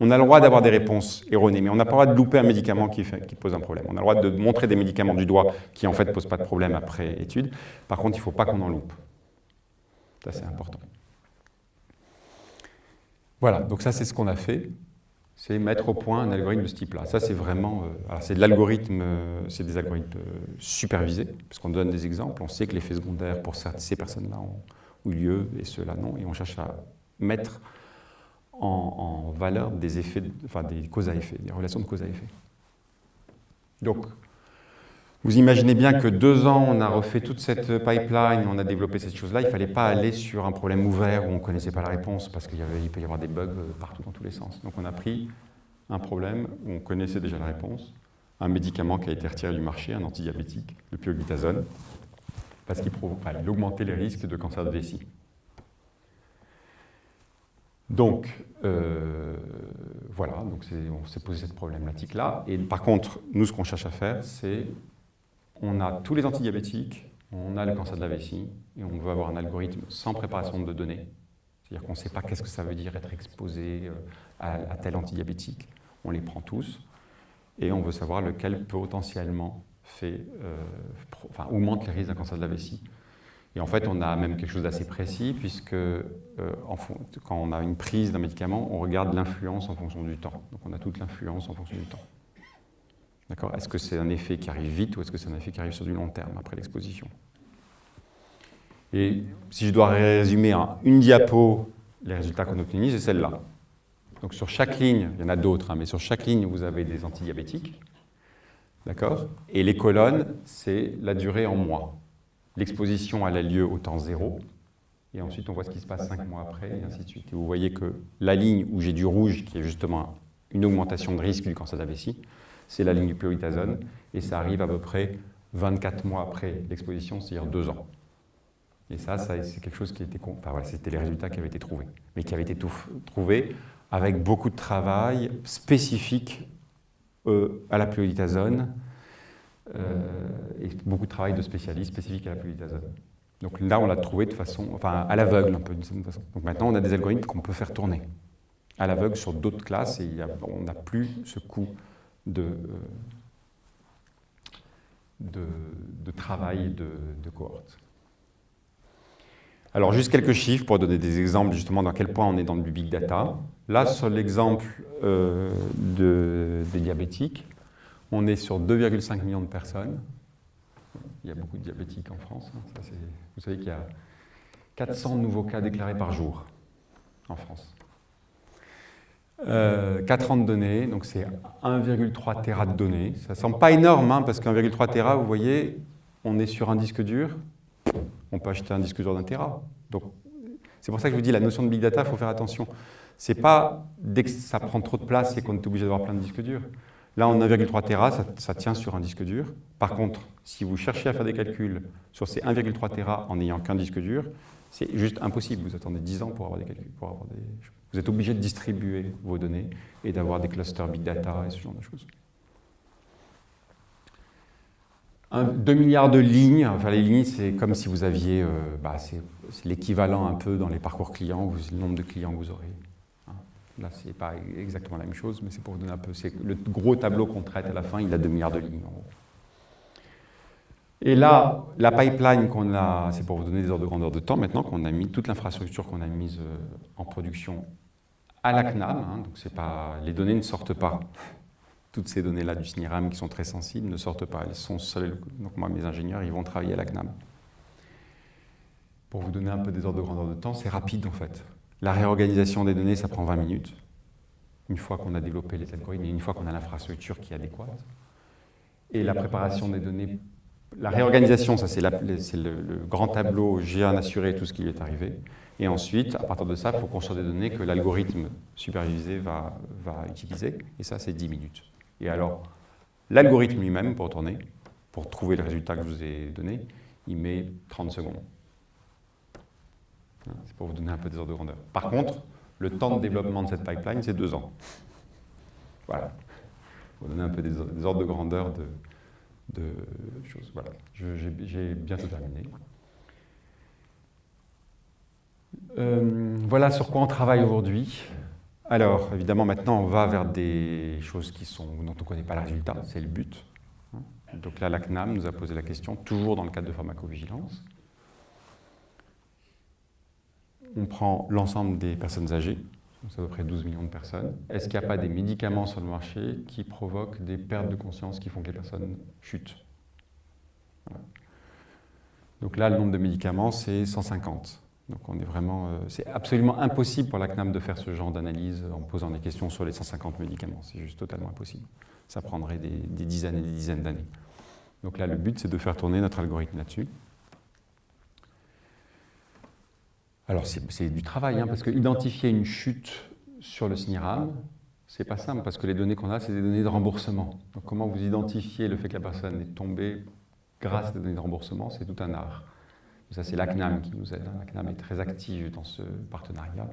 On a le droit d'avoir des réponses erronées, mais on n'a pas le droit de louper un médicament qui, qui, pose un problème. On a le droit de montrer des médicaments du doigt qui en fait ne posent pas de problème après étude. Par contre, il ne faut pas qu'on en loupe. Ça, c'est important. Voilà, donc ça c'est ce qu'on a fait, c'est mettre au point un algorithme de ce type-là. Ça c'est vraiment, euh, c'est de l'algorithme, euh, c'est des algorithmes euh, supervisés, puisqu'on donne des exemples, on sait que l'effet secondaire pour ces personnes-là ont eu lieu et ceux-là non, et on cherche à mettre en, valeur des causes à effet, des relations de cause à effet. Donc, vous imaginez bien que deux ans, on a refait toute cette pipeline, on a développé cette chose-là. Il ne fallait pas aller sur un problème ouvert où on ne connaissait pas la réponse parce qu'il peut y avoir des bugs partout dans tous les sens. Donc on a pris un problème où on connaissait déjà la réponse, un médicament qui a été retiré du marché, un antidiabétique, le pioglitazone, parce qu'il augmentait les risques de cancer de vessie. Donc, euh, voilà, donc on s'est posé cette problématique-là. Et par contre, nous, ce qu'on cherche à faire, c'est on a tous les antidiabétiques, on a le cancer de la vessie, et on veut avoir un algorithme sans préparation de données. C'est-à-dire qu'on ne sait pas qu'est-ce que ça veut dire être exposé euh, à, tel antidiabétique. On les prend tous, et on veut savoir lequel potentiellement euh, augmente les risques d'un cancer de la vessie. Et en fait, on a même quelque chose d'assez précis, puisque euh, quand on a une prise d'un médicament, on regarde l'influence en fonction du temps. Donc on a toute l'influence en fonction du temps. D'accord? Est-ce que c'est un effet qui arrive vite ou est-ce que c'est un effet qui arrive sur du long terme après l'exposition? Et si je dois résumer en une diapo les résultats qu'on obtient, c'est celle-là. Donc sur chaque ligne, il y en a d'autres, hein, mais sur chaque ligne, vous avez des antidiabétiques. D'accord? Et les colonnes, c'est la durée en mois. L'exposition, a lieu au temps zéro. Et ensuite, on voit ce qui se passe cinq mois après, et ainsi de suite. Et vous voyez que la ligne où j'ai du rouge, qui est justement une augmentation de risque du cancer de la vessie, c'est la ligne du pioritazone, et ça arrive à peu près 24 mois après l'exposition, c'est-à-dire deux ans. Et ça, c'est quelque chose qui était... Enfin voilà, c'était les résultats qui avaient été trouvés, mais qui avaient été trouvés avec beaucoup de travail spécifique euh, à la pioritazone, euh, et beaucoup de travail de spécialistes spécifiques à la pioglitazone. Donc là, on l'a trouvé de façon, enfin à l'aveugle un peu d'une certaine façon. Donc maintenant, on a des algorithmes qu'on peut faire tourner à l'aveugle sur d'autres classes et on n'a plus ce coût de, euh, de, travail de, de cohorte. Alors, juste quelques chiffres pour donner des exemples justement dans quel point on est dans le big data. Là, sur l'exemple euh, des diabétiques, on est sur 2,5 millions de personnes. Il y a beaucoup de diabétiques en France. Hein. vous savez qu'il y a 400 nouveaux cas déclarés par jour en France. 4 euh, ans de données, donc c'est 1,3 Tera de données. Ça ne semble pas énorme, hein, parce qu'1,3 Tera, vous voyez, on est sur un disque dur, on peut acheter un disque dur d'un Tera. C'est pour ça que je vous dis, la notion de Big Data, il faut faire attention. C'est pas dès que ça prend trop de place et qu'on est obligé d'avoir plein de disques durs. Là, en 1,3 Tera, ça, tient sur un disque dur. Par contre, si vous cherchez à faire des calculs sur ces 1,3 Tera en n'ayant qu'un disque dur, c'est juste impossible. Vous attendez 10 ans pour avoir des calculs. Pour avoir des... Vous êtes obligé de distribuer vos données et d'avoir des clusters big data et ce genre de choses. 2 milliards de lignes, enfin les lignes c'est comme si vous aviez, euh, bah, c'est l'équivalent un peu dans les parcours clients, le nombre de clients que vous aurez. Là, ce n'est pas exactement la même chose, mais c'est pour vous donner un peu. Le gros tableau qu'on traite à la fin, il a 2 milliards de lignes. Et là, la pipeline qu'on a, c'est pour vous donner des ordres de grandeur de temps maintenant, qu'on a mis, toute l'infrastructure qu'on a mise euh, en production à la CNAM. Hein, donc c'est pas, les données ne sortent pas. Toutes ces données-là du SNIRAM qui sont très sensibles ne sortent pas. Elles sont seules. Donc moi, mes ingénieurs, ils vont travailler à la CNAM. Pour vous donner un peu des ordres de grandeur de temps, c'est rapide en fait. La réorganisation des données, ça prend 20 minutes, une fois qu'on a développé les algorithmes et une fois qu'on a l'infrastructure qui est adéquate. Et la préparation des données, la réorganisation, ça c'est le, grand tableau, j'ai un assuré tout ce qui lui est arrivé. Et ensuite, à partir de ça, il faut construire des données que l'algorithme supervisé va, utiliser. Et ça, c'est 10 minutes. Et alors, l'algorithme lui-même, pour tourner, pour trouver le résultat que je vous ai donné, il met 30 secondes. C'est pour vous donner un peu des ordres de grandeur. Par contre, le temps de développement de cette pipeline, c'est deux ans. Voilà. Pour vous donner un peu des, ordres de grandeur de, choses. Voilà. J'ai bientôt terminé. Euh, voilà sur quoi on travaille aujourd'hui. Alors, évidemment, maintenant, on va vers des choses qui sont, dont on ne connaît pas le résultat, c'est le but. Donc là, la CNAM nous a posé la question, toujours dans le cadre de pharmacovigilance on prend l'ensemble des personnes âgées, c'est à peu près 12 millions de personnes. Est-ce qu'il n'y a pas des médicaments sur le marché qui provoquent des pertes de conscience qui font que les personnes chutent? Donc là, le nombre de médicaments, c'est 150. Donc on est vraiment, euh, c'est absolument impossible pour la CNAM de faire ce genre d'analyse en posant des questions sur les 150 médicaments. C'est juste totalement impossible. Ça prendrait des, des dizaines et des dizaines d'années. Donc là, le but, c'est de faire tourner notre algorithme là-dessus. Alors c'est du travail, hein, parce que identifier une chute sur le SNIRAM, c'est pas simple parce que les données qu'on a, c'est des données de remboursement. Donc comment vous identifiez le fait que la personne est tombée grâce à des données de remboursement, c'est tout un art. ça, c'est l'ACNAM qui nous aide. L'ACNAM est très active dans ce partenariat.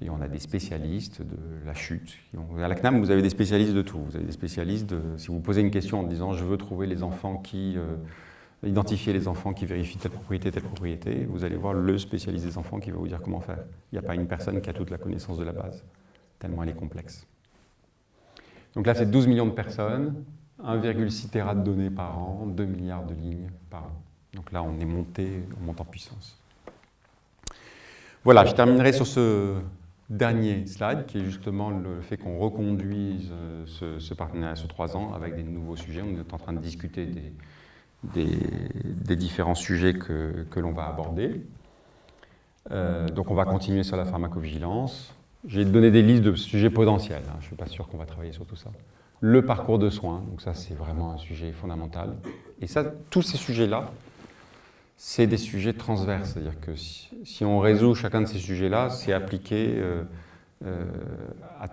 Et on a des spécialistes de la chute. À l'ACNAM, vous avez des spécialistes de tout. Vous avez des spécialistes de... Si vous posez une question en disant « je veux trouver les enfants qui... Euh, identifier les enfants qui vérifient telle propriété, telle propriété », vous allez voir le spécialiste des enfants qui va vous dire comment faire. Il n'y a pas une personne qui a toute la connaissance de la base tellement elle est complexe. Donc là, c'est 12 millions de personnes, 1,6 Tera de données par an, 2 milliards de lignes par an. Donc là, on est monté, on monte en puissance. Voilà, je terminerai sur ce dernier slide, qui est justement le fait qu'on reconduise euh, ce, partenariat sur trois ans avec des nouveaux sujets. On est en train de discuter des, des, différents sujets que, que l'on va aborder. Euh, donc on va continuer sur la pharmacovigilance, j'ai donné des listes de sujets potentiels, hein. je ne suis pas sûr qu'on va travailler sur tout ça. Le parcours de soins, donc ça c'est vraiment un sujet fondamental. Et ça, tous ces sujets-là, c'est des sujets transverses, c'est-à-dire que si, on résout chacun de ces sujets-là, c'est appliqué euh, euh, à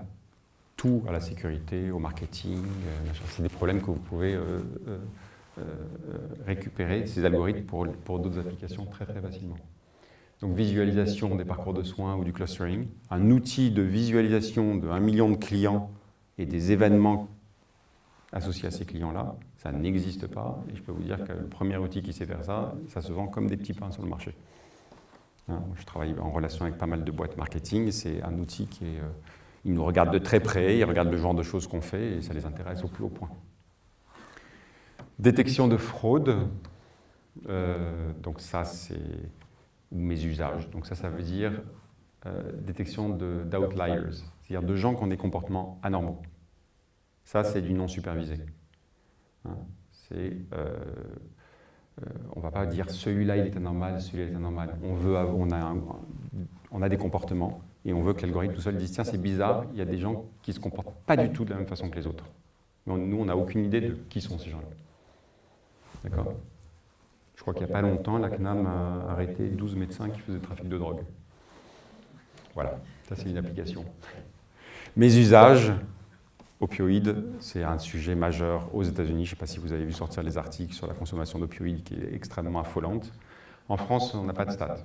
tout, à la sécurité, au marketing, c'est des problèmes que vous pouvez récupérer, ces algorithmes, pour, pour d'autres applications très très facilement donc visualisation des parcours de soins ou du clustering, un outil de visualisation de 1 million de clients et des événements associés à ces clients-là, ça n'existe pas. Et je peux vous dire que le premier outil qui sait faire ça, ça se vend comme des petits pains sur le marché. Hein, je travaille en relation avec pas mal de boîtes marketing, c'est un outil qui est... Euh, ils nous regardent de très près, ils regardent le genre de choses qu'on fait et ça les intéresse au plus haut point. Détection de fraude, euh, donc ça c'est mes usages. Donc ça, ça veut dire euh, détection d'outliers, c'est-à-dire de gens qui ont des comportements anormaux. Ça, c'est du non supervisé. Hein, c'est, euh, euh, on ne va pas dire celui-là il est anormal, celui-là est anormal. On, veut, on, a on a des comportements et on veut que l'algorithme tout seul dise tiens c'est bizarre, il y a des gens qui ne se comportent pas du tout de la même façon que les autres. Mais nous, on n'a aucune idée de qui sont ces gens-là. D'accord je crois qu'il n'y a pas longtemps, la CNAM a arrêté 12 médecins qui faisaient trafic de drogue. Voilà, ça c'est une application. Mes usages, opioïdes, c'est un sujet majeur aux États-Unis. Je ne sais pas si vous avez vu sortir les articles sur la consommation d'opioïdes qui est extrêmement affolante. En France, on n'a pas de stats.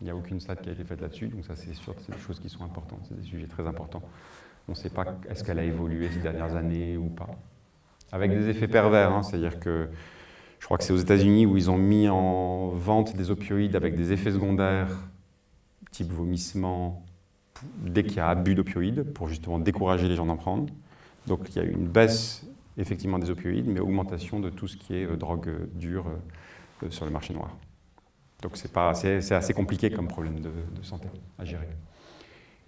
Il n'y a aucune stat qui a été faite là-dessus, donc ça c'est sûr, c'est des choses qui sont importantes, c'est des sujets très importants. On ne sait pas est-ce qu'elle a évolué ces dernières années ou pas. Avec des effets pervers, hein, c'est-à-dire que je crois que c'est aux États-Unis où ils ont mis en vente des opioïdes avec des effets secondaires, type vomissement, dès qu'il y a abus d'opioïdes, pour justement décourager les gens d'en prendre. Donc il y a eu une baisse effectivement des opioïdes, mais augmentation de tout ce qui est euh, drogue euh, dure euh, sur le marché noir. Donc c'est assez compliqué comme problème de, santé à gérer.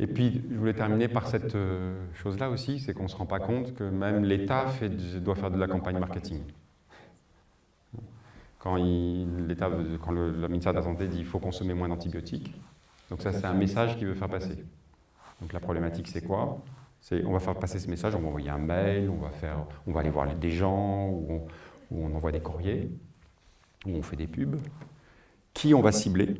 Et puis, je voulais terminer par cette chose-là aussi, c'est qu'on ne se rend pas compte que même l'État doit faire de la campagne marketing quand, quand le, ministère de la Santé dit qu'il faut consommer moins d'antibiotiques. Donc ça, c'est un message qu'il veut faire passer. Donc la problématique, c'est quoi? On va faire passer ce message, on va envoyer un mail, on va, faire, on va aller voir des gens, ou on, envoie des courriers, ou on fait des pubs. Qui on va cibler?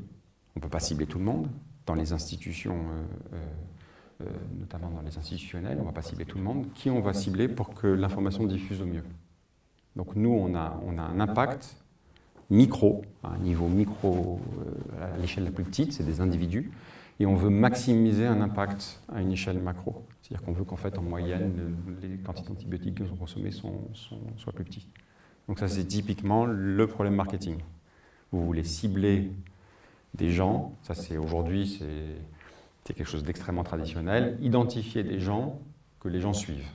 On ne peut pas cibler tout le monde. Dans les institutions, euh, euh, euh, notamment dans les institutionnels, on ne va pas cibler tout le monde. Qui on va cibler pour que l'information diffuse au mieux? Donc nous, on a, on a un impact micro, à un niveau micro euh, à l'échelle la plus petite, c'est des individus, et on veut maximiser un impact à une échelle macro. C'est-à-dire qu'on veut qu'en fait, en moyenne, les quantités d'antibiotiques qui sont consommées soient plus petites. Donc ça, c'est typiquement le problème marketing. Vous voulez cibler des gens, ça c'est aujourd'hui, c'est quelque chose d'extrêmement traditionnel, identifier des gens que les gens suivent.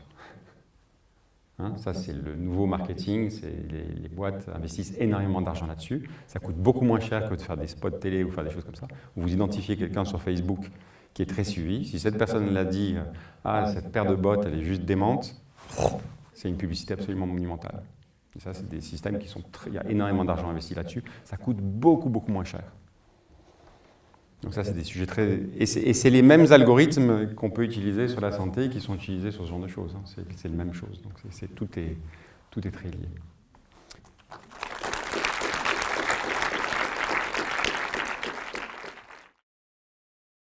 Hein, ça, c'est le nouveau marketing. Les, les, boîtes investissent énormément d'argent là-dessus. Ça coûte beaucoup moins cher que de faire des spots télé ou faire des choses comme ça. Vous identifiez quelqu'un sur Facebook qui est très suivi. Si cette personne l'a dit « Ah, cette paire de bottes, elle est juste démente », c'est une publicité absolument monumentale. Et ça, c'est des systèmes qui sont très... Il y a énormément d'argent investi là-dessus. Ça coûte beaucoup, beaucoup moins cher. Donc ça, c'est des sujets très... Et c'est les mêmes algorithmes qu'on peut utiliser sur la santé qui sont utilisés sur ce genre de choses. Hein. C'est la même chose. Donc tout, est, tout est très lié.